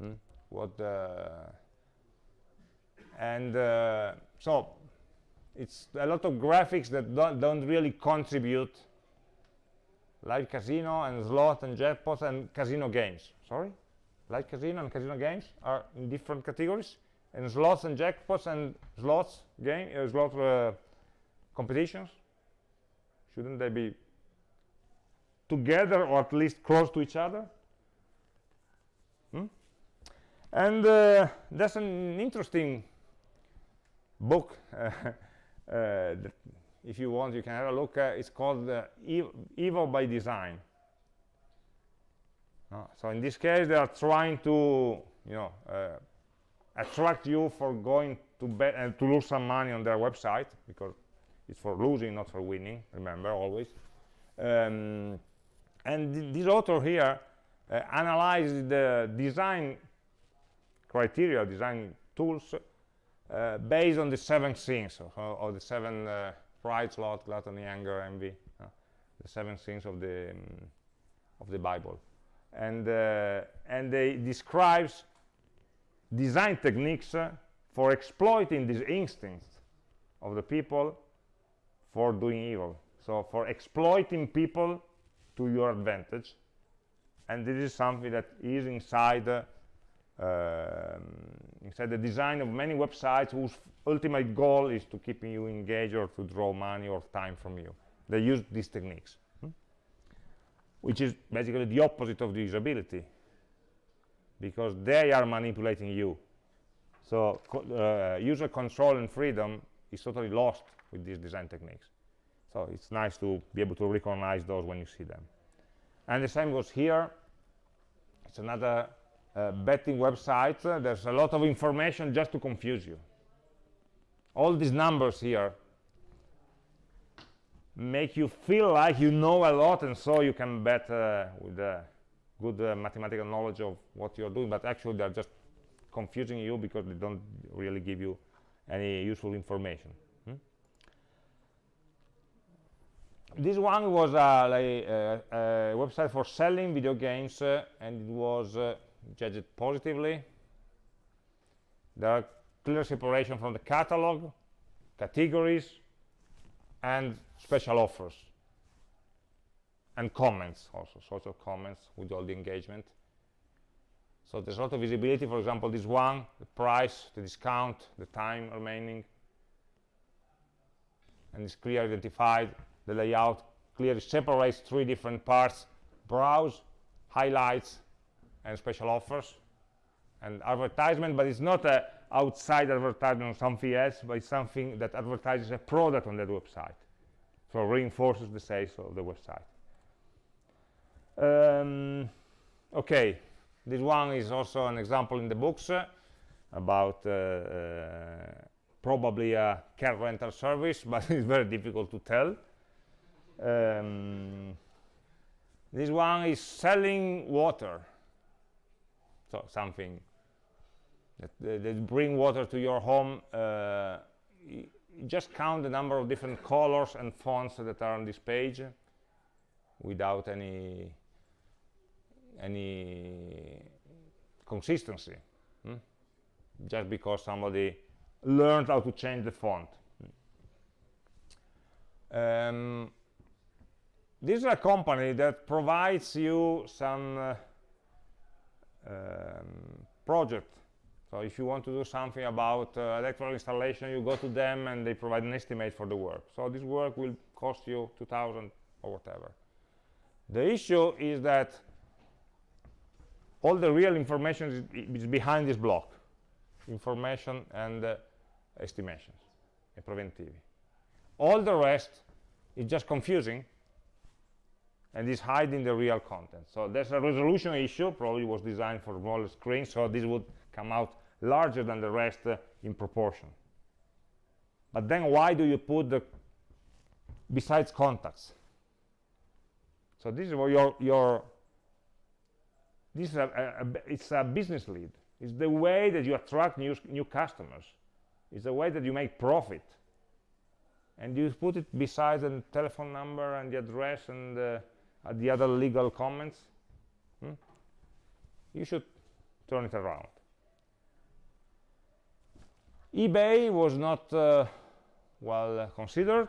hmm? what uh, and uh, so it's a lot of graphics that don't, don't really contribute live casino and slot and jackpots and casino games. Sorry? Live casino and casino games are in different categories, and slots and jackpots and slots game uh, slot uh, competitions shouldn't they be together or at least close to each other? Hmm? And uh, that's an interesting book. <laughs> Uh, if you want, you can have a look. Uh, it's called uh, Evil by Design. Uh, so in this case, they are trying to, you know, uh, attract you for going to bet and to lose some money on their website because it's for losing, not for winning. Remember always. Um, and th this author here uh, analyzed the design criteria, design tools uh, based on the seven things or, or the seven uh, pride, sloth, gluttony, anger, envy, uh, the seven sins of the um, of the Bible, and uh, and they describes design techniques uh, for exploiting these instincts of the people for doing evil. So for exploiting people to your advantage, and this is something that is inside um, inside the design of many websites whose ultimate goal is to keep you engaged or to draw money or time from you. They use these techniques, hmm? which is basically the opposite of the usability, because they are manipulating you. So co uh, user control and freedom is totally lost with these design techniques. So it's nice to be able to recognize those when you see them. And the same goes here. It's another uh, betting websites, uh, there's a lot of information just to confuse you. All these numbers here make you feel like you know a lot and so you can bet uh, with a good uh, mathematical knowledge of what you're doing, but actually they're just confusing you because they don't really give you any useful information. Hmm? This one was uh, like, uh, a website for selling video games and it was judge it positively. There are clear separation from the catalog, categories, and special offers. And comments also, social comments with all the engagement. So there's a lot of visibility, for example, this one, the price, the discount, the time remaining, and it's clearly identified, the layout clearly separates three different parts, browse, highlights, and special offers and advertisement, but it's not a outside advertisement on something else, but it's something that advertises a product on that website. So reinforces the sales of the website. Um, okay, this one is also an example in the books uh, about uh, uh, probably a car rental service, <laughs> but it's very difficult to tell. Um, this one is selling water so something that, that bring water to your home uh, just count the number of different colors and fonts that are on this page without any any consistency hmm? just because somebody learned how to change the font um, this is a company that provides you some uh, um, project. So if you want to do something about uh, electrical installation, you go to them and they provide an estimate for the work. So this work will cost you 2000 or whatever. The issue is that all the real information is, is behind this block. Information and uh, estimations e preventivi. All the rest is just confusing and is hiding the real content. So there's a resolution issue, probably was designed for smaller screen, so this would come out larger than the rest uh, in proportion. But then why do you put the besides contacts? So this is what your your this is a, a, a, it's a business lead. It's the way that you attract new new customers. It's the way that you make profit. And you put it beside the telephone number and the address and uh, uh, the other legal comments hmm? you should turn it around eBay was not uh, well considered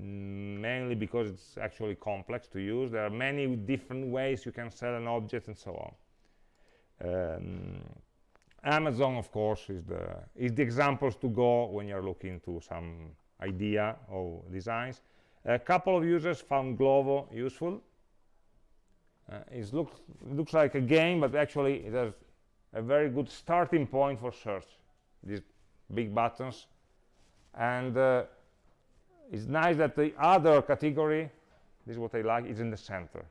mm, mainly because it's actually complex to use. There are many different ways you can sell an object and so on. Um, Amazon, of course, is the, is the examples to go when you're looking to some idea or designs. A couple of users found Glovo useful. Uh, it looks, looks like a game, but actually it has a very good starting point for search. These big buttons. And uh, it's nice that the other category, this is what I like, is in the center.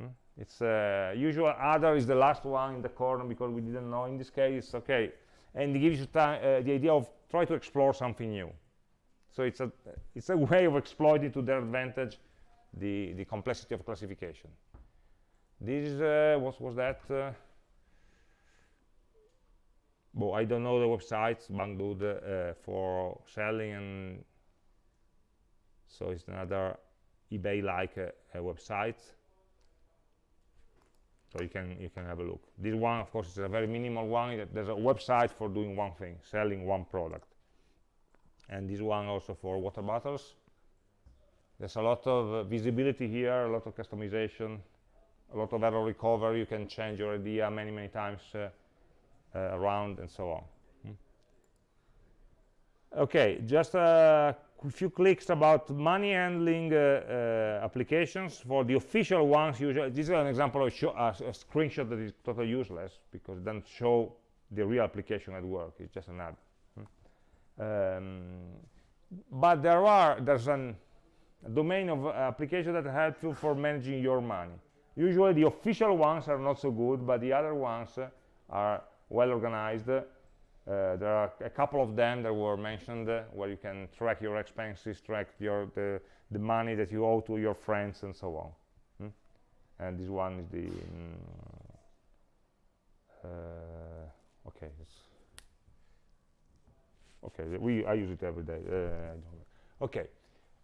Hmm? It's uh, usual other is the last one in the corner because we didn't know. In this case, okay, and it gives you uh, the idea of try to explore something new. So it's a it's a way of exploiting to their advantage the the complexity of classification. This uh, what was that? Uh, well, I don't know the websites, Banggood, uh, for selling, and so it's another eBay-like uh, website. So you can you can have a look. This one, of course, is a very minimal one. There's a website for doing one thing, selling one product. And this one also for water bottles. There's a lot of uh, visibility here, a lot of customization, a lot of error recovery. You can change your idea many, many times uh, uh, around and so on. Hmm. Okay, just a few clicks about money handling uh, uh, applications. For the official ones, usually, this is an example of a, a, screenshot that is totally useless because it doesn't show the real application at work. It's just an ad. Um, but there are there's an, a domain of uh, applications that help you for managing your money. Usually the official ones are not so good, but the other ones are well organized. Uh, there are a couple of them that were mentioned uh, where you can track your expenses, track your the, the money that you owe to your friends and so on. Hmm? And this one is the mm, uh, okay. Okay, we I use it every day. Uh, okay.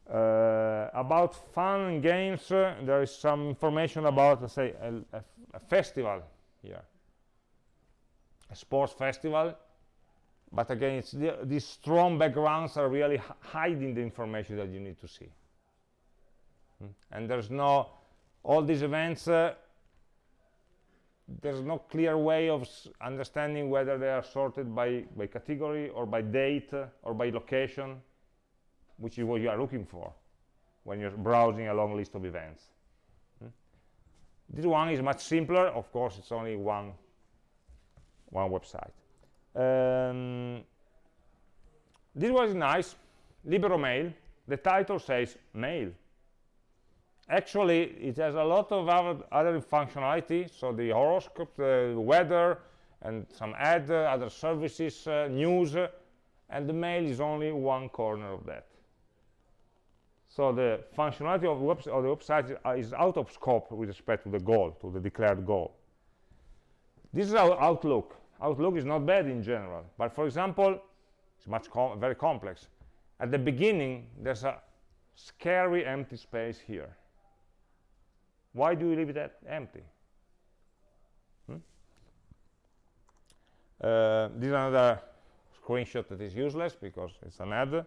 Uh, about fun and games, uh, there is some information about, let's say, a, a, a festival here a sports festival but again it's the, these strong backgrounds are really hiding the information that you need to see hmm? and there's no all these events uh, there's no clear way of understanding whether they are sorted by by category or by date uh, or by location which is what you are looking for when you're browsing a long list of events hmm? this one is much simpler of course it's only one one website. Um, this was nice, Libero Mail. The title says mail. Actually, it has a lot of other, other functionality, so the horoscope, the weather, and some ad, uh, other services, uh, news, uh, and the mail is only one corner of that. So the functionality of, of the website is out of scope with respect to the goal, to the declared goal. This is our Outlook. Outlook is not bad in general, but for example, it's much com very complex. At the beginning, there's a scary empty space here. Why do you leave it empty? Hmm? Uh, this is another screenshot that is useless because it's an ad,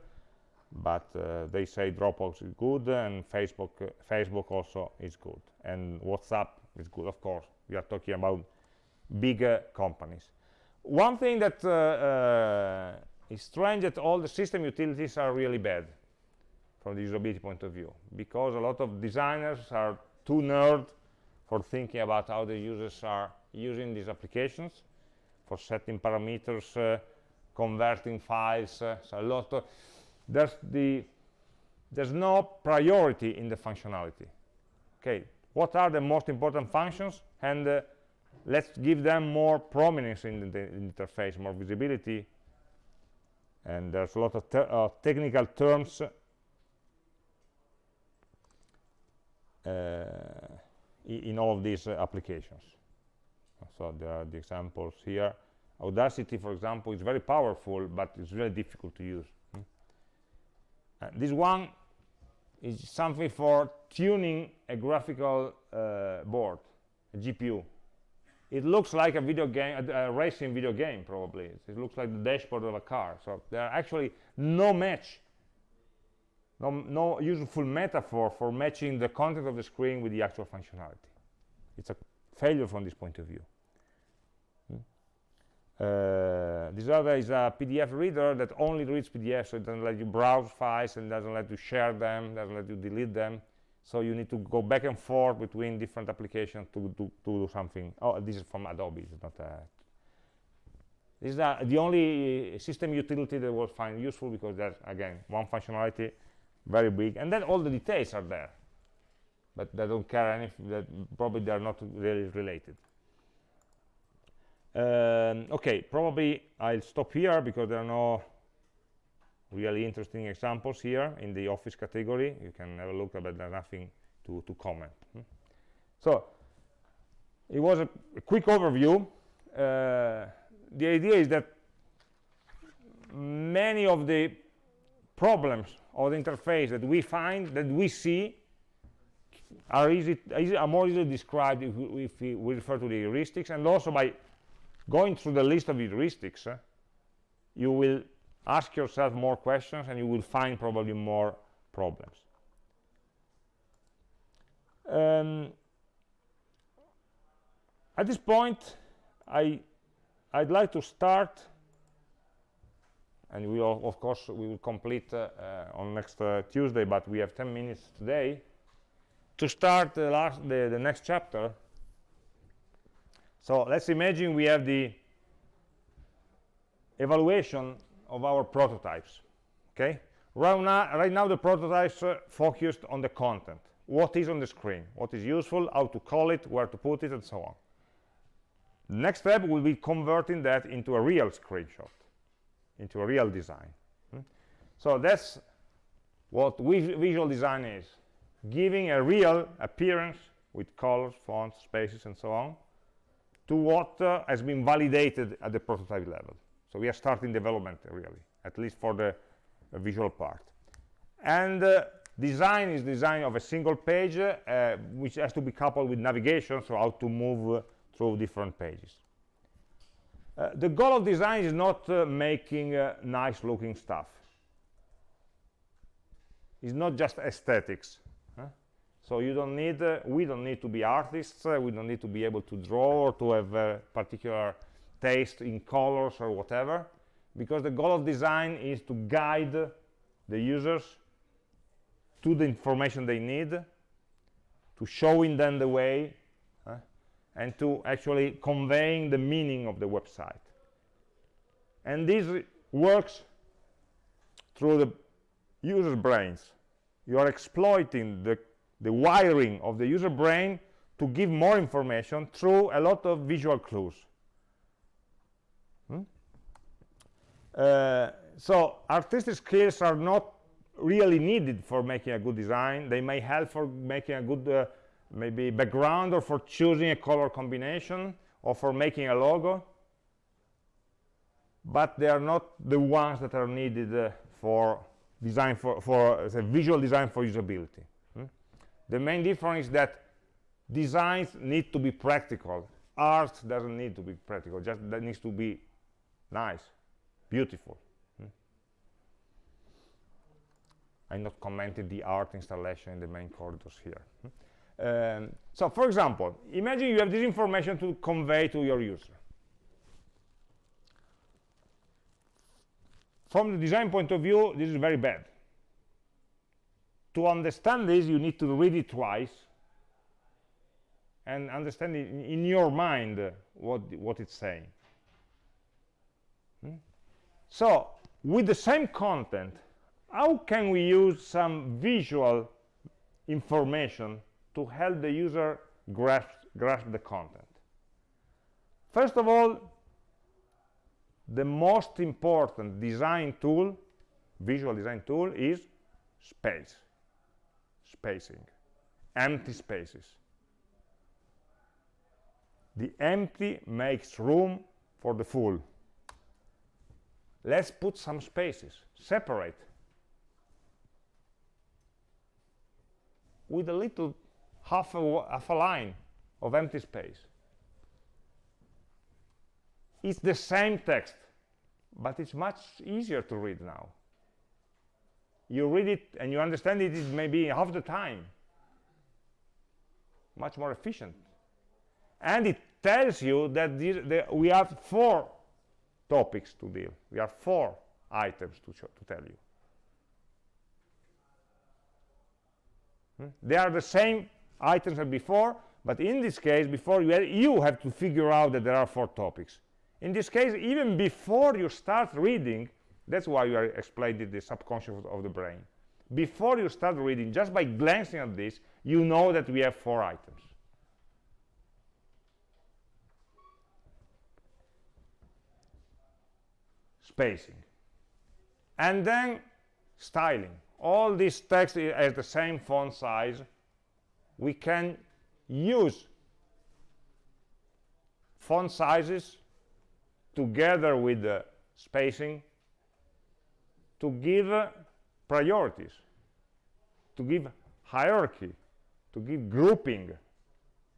but uh, they say Dropbox is good and Facebook, uh, Facebook also is good, and WhatsApp is good, of course. We are talking about bigger companies. One thing that uh, uh, is strange that all the system utilities are really bad from the usability point of view because a lot of designers are too nerd for thinking about how the users are using these applications for setting parameters uh, converting files uh, so a lot of there's the there's no priority in the functionality okay what are the most important functions and uh, let's give them more prominence in the, interface, more visibility. And there's a lot of te uh, technical terms uh, in all of these uh, applications. So there are the examples here. Audacity, for example, is very powerful, but it's very difficult to use. Hmm? this one is something for tuning a graphical uh, board, a GPU it looks like a video game, a, a, racing video game, probably. It looks like the dashboard of a car. So there are actually no match no, no useful metaphor for matching the content of the screen with the actual functionality. It's a failure from this point of view. Hmm? Uh, this other is a PDF reader that only reads PDF, so it doesn't let you browse files and doesn't let you share them, doesn't let you delete them. So you need to go back and forth between different applications to, to, to do something. Oh, this is from Adobe, it's not a this is uh, the only system utility that was find useful because there's, again, one functionality, very big, and then all the details are there. But they don't care anything, that probably they're not really related. Um, okay, probably I'll stop here because there are no really interesting examples here in the office category. You can have a look, but there's nothing to, to comment. Hmm? So, it was a, a quick overview. Uh, the idea is that many of the problems of the interface that we find, that we see, are, easy, are more easily described if we, if we, refer to the heuristics, and also by going through the list of heuristics, uh, you will ask yourself more questions and you will find probably more problems. Um, at this point, I I'd like to start, and we will, of course, we will complete uh, uh, on next uh, Tuesday, but we have 10 minutes today, to start the, last, the, the next chapter. So let's imagine we have the evaluation of our prototypes, okay? Right now, right now the prototypes uh, focused on the content. What is on the screen? What is useful? How to call it? Where to put it? And so on. The next step will be converting that into a real screenshot, into a real design. Hmm? So that's what visual design is, giving a real appearance with colors, fonts, spaces, and so on, to what uh, has been validated at the prototype level. So we are starting development, really, at least for the uh, visual part. And uh, design is design of a single page, uh, which has to be coupled with navigation, so how to move uh, through different pages. Uh, the goal of design is not uh, making uh, nice looking stuff. It's not just aesthetics. Huh? So you don't need, uh, we don't need to be artists, uh, we don't need to be able to draw or to have a particular taste in colors or whatever, because the goal of design is to guide the users to the information they need, to showing them the way and to actually conveying the meaning of the website. And this works through the user's brains. You are exploiting the, the wiring of the user brain to give more information through a lot of visual clues. Hmm? Uh, so artistic skills are not really needed for making a good design. They may help for making a good uh, maybe background or for choosing a color combination or for making a logo but they are not the ones that are needed uh, for design for, for uh, visual design for usability hmm? the main difference is that designs need to be practical art doesn't need to be practical just that needs to be nice beautiful hmm? I'm not commenting the art installation in the main corridors here hmm? Um, so for example, imagine you have this information to convey to your user. From the design point of view, this is very bad. To understand this, you need to read it twice and understand in, in your mind what, what it's saying. Hmm? So, with the same content, how can we use some visual information to help the user grasp, grasp the content. First of all, the most important design tool, visual design tool, is space, spacing, empty spaces. The empty makes room for the full. Let's put some spaces, separate. With a little half a, half a line of empty space. It's the same text, but it's much easier to read now. you read it and you understand it, it may be half the time much more efficient and it tells you that the, we have four topics to deal we have four items to, to tell you hmm? they are the same items as before but in this case before you, you have to figure out that there are four topics. In this case even before you start reading that's why we are explaining the subconscious of the brain. Before you start reading just by glancing at this you know that we have four items. Spacing. And then styling. All this text has the same font size we can use font sizes together with the spacing to give uh, priorities to give hierarchy to give grouping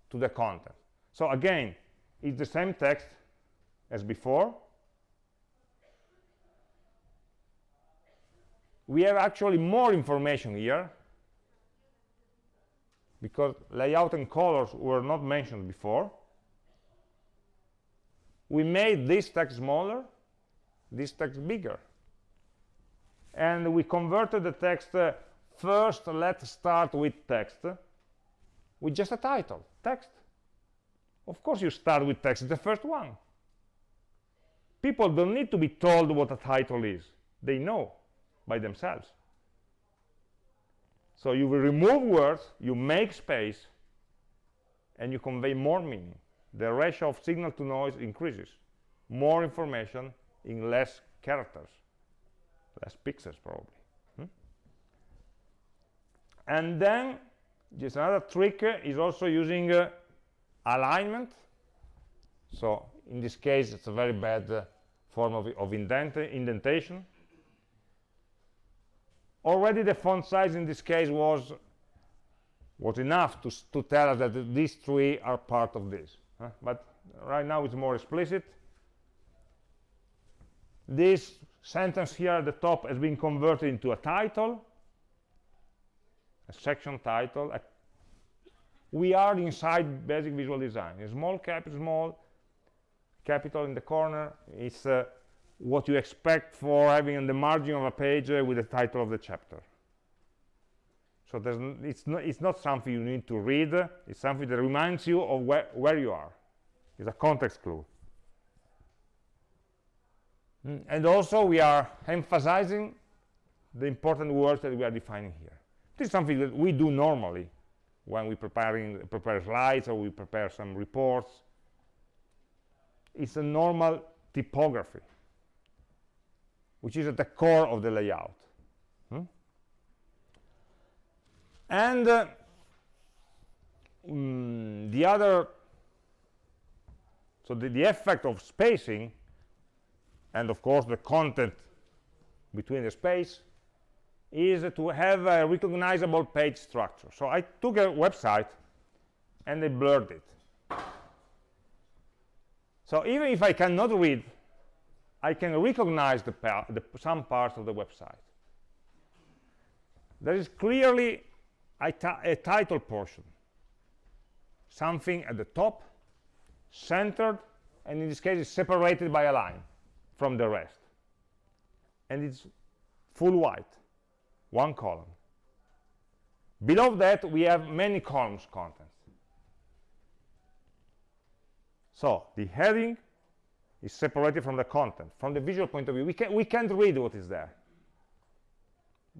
to the content. So again it's the same text as before. We have actually more information here because layout and colors were not mentioned before. We made this text smaller this text bigger. And we converted the text uh, first let's start with text with just a title text. Of course you start with text the first one. People don't need to be told what a title is. They know by themselves. So you will remove words, you make space, and you convey more meaning. The ratio of signal to noise increases. More information in less characters, less pixels probably. Hmm? And then, just another trick uh, is also using uh, alignment. So in this case, it's a very bad uh, form of, of indent indentation already the font size in this case was was enough to, to tell us that these three are part of this huh? but right now it's more explicit. This sentence here at the top has been converted into a title a section title a, we are inside basic visual design. A small cap small capital in the corner. It's uh, what you expect for having on the margin of a page uh, with the title of the chapter. So it's, not, it's not something you need to read, it's something that reminds you of where, where you are. It's a context clue. Mm. And also we are emphasizing the important words that we are defining here. This is something that we do normally when we preparing prepare slides or we prepare some reports. It's a normal typography which is at the core of the layout. Hmm? And uh, mm, the other, so the, the effect of spacing, and of course the content between the space, is to have a recognizable page structure. So I took a website and I blurred it. So even if I cannot read I can recognize the, the, some parts of the website. There is clearly a, a title portion, something at the top, centered, and in this case it's separated by a line from the rest. And it's full white, one column. Below that, we have many columns contents. So the heading is separated from the content. From the visual point of view, we, can, we can't read what is there.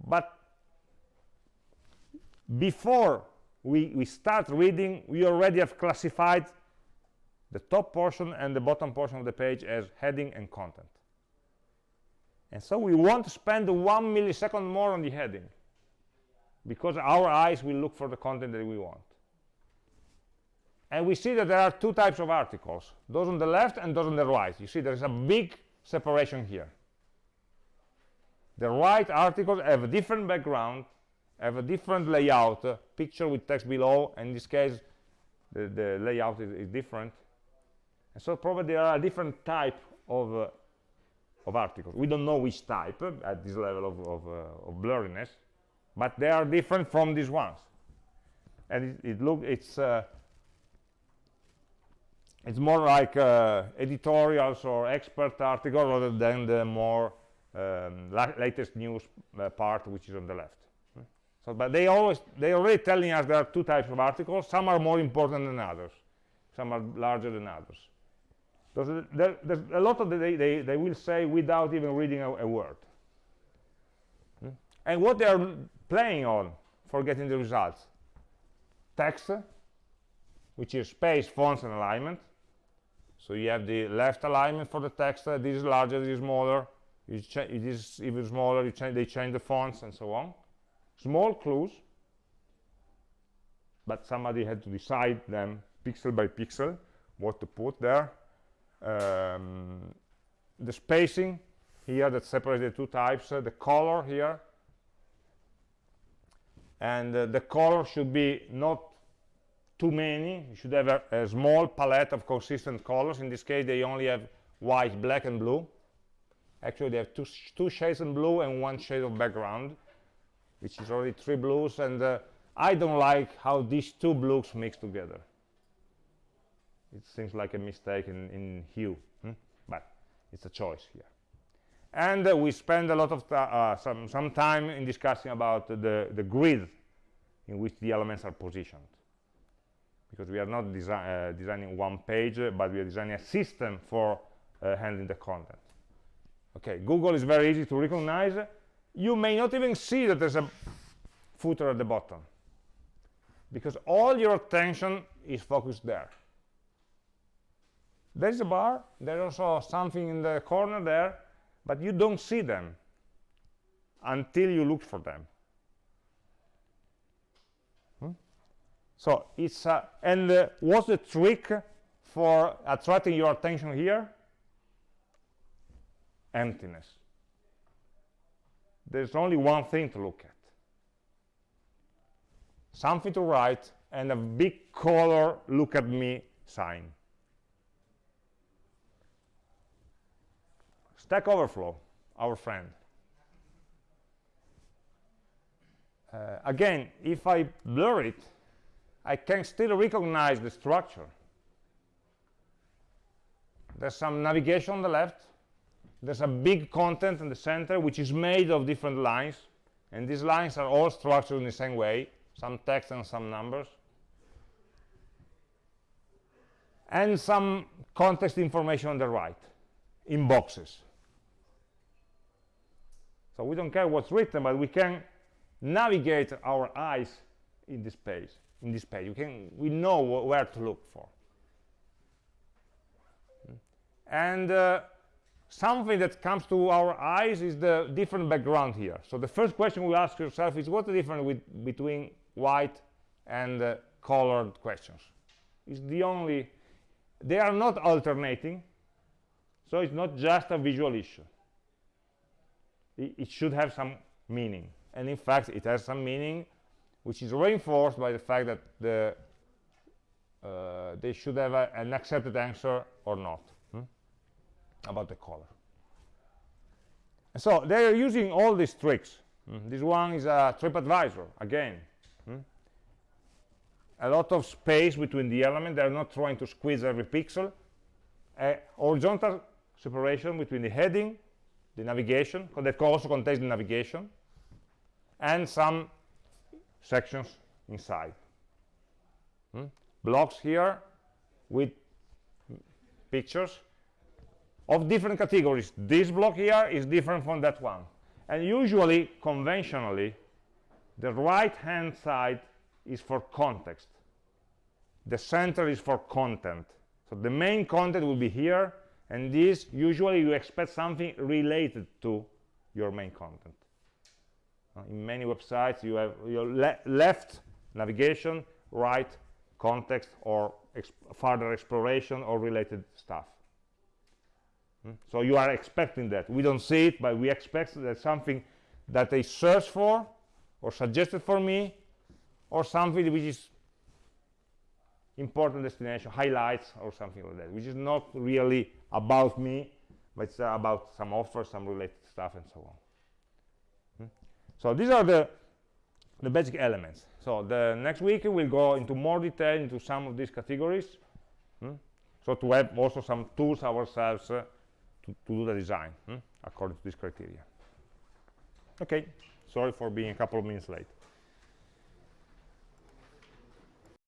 But before we, we start reading, we already have classified the top portion and the bottom portion of the page as heading and content. And so we want to spend one millisecond more on the heading because our eyes will look for the content that we want and we see that there are two types of articles those on the left and those on the right you see there is a big separation here the right articles have a different background have a different layout uh, picture with text below and in this case the, the layout is, is, different and so probably there are a different type of uh, of articles. We don't know which type uh, at this level of, of, uh, of, blurriness, but they are different from these ones. And it, it look it's uh, it's more like uh, editorials or expert articles rather than the more um, la latest news uh, part, which is on the left. So, but they always they already telling us there are two types of articles. Some are more important than others. Some are larger than others. There's, there, there's a lot of the, they, they, they will say without even reading a, a word. Hmm? And what they are playing on for getting the results? Text, which is space, fonts, and alignment. So you have the left alignment for the text. Uh, this is larger, this is smaller. it is even smaller. Cha they change the fonts and so on. Small clues, but somebody had to decide them pixel by pixel what to put there um, the spacing here that separates the two types, uh, the color here, and uh, the color should be not too many. You should have a, a, small palette of consistent colors. In this case, they only have white, black, and blue. Actually, they have two, two shades of blue and one shade of background, which is already three blues. And uh, I don't like how these two blues mix together it seems like a mistake in, in hue hmm? but it's a choice here and uh, we spend a lot of uh, some, some time in discussing about the, the grid in which the elements are positioned because we are not desi uh, designing one page but we are designing a system for uh, handling the content. Okay google is very easy to recognize. You may not even see that there's a footer at the bottom because all your attention is focused there. There's a bar, there's also something in the corner there, but you don't see them until you look for them. So it's, uh, and uh, what's the trick for attracting your attention here? Emptiness. There's only one thing to look at. Something to write and a big color look at me sign. Stack Overflow, our friend. Uh, again, if I blur it, I can still recognize the structure. There's some navigation on the left. There's a big content in the center, which is made of different lines. And these lines are all structured in the same way, some text and some numbers. And some context information on the right, in boxes. So we don't care what's written, but we can navigate our eyes in this page. In this page, we can we know wh where to look for. And uh, something that comes to our eyes is the different background here. So the first question we ask yourself is what's the difference with, between white and uh, colored questions? Is the only they are not alternating, so it's not just a visual issue it, it should have some meaning and in fact it has some meaning which is reinforced by the fact that the uh, they should have a, an accepted answer or not hmm? about the color. And so they are using all these tricks. Hmm? This one is a TripAdvisor, again. Hmm? A lot of space between the elements. They're not trying to squeeze every pixel. A horizontal separation between the heading the navigation, because that also contains the navigation, and some sections inside. Hmm? Blocks here with pictures of different categories. This block here is different from that one. And usually, conventionally, the right-hand side is for context. The center is for content. So the main content will be here, and this usually you expect something related to your main content in many websites you have your le left navigation right context or further exploration or related stuff hmm? so you are expecting that we don't see it but we expect that something that they search for or suggested for me or something which is important destination highlights or something like that which is not really about me but it's uh, about some offers some related stuff and so on? So these are the the basic elements so the next week we'll go into more detail into some of these categories hmm? so to have also some tools ourselves uh, to, to do the design hmm? according to this criteria okay sorry for being a couple of minutes late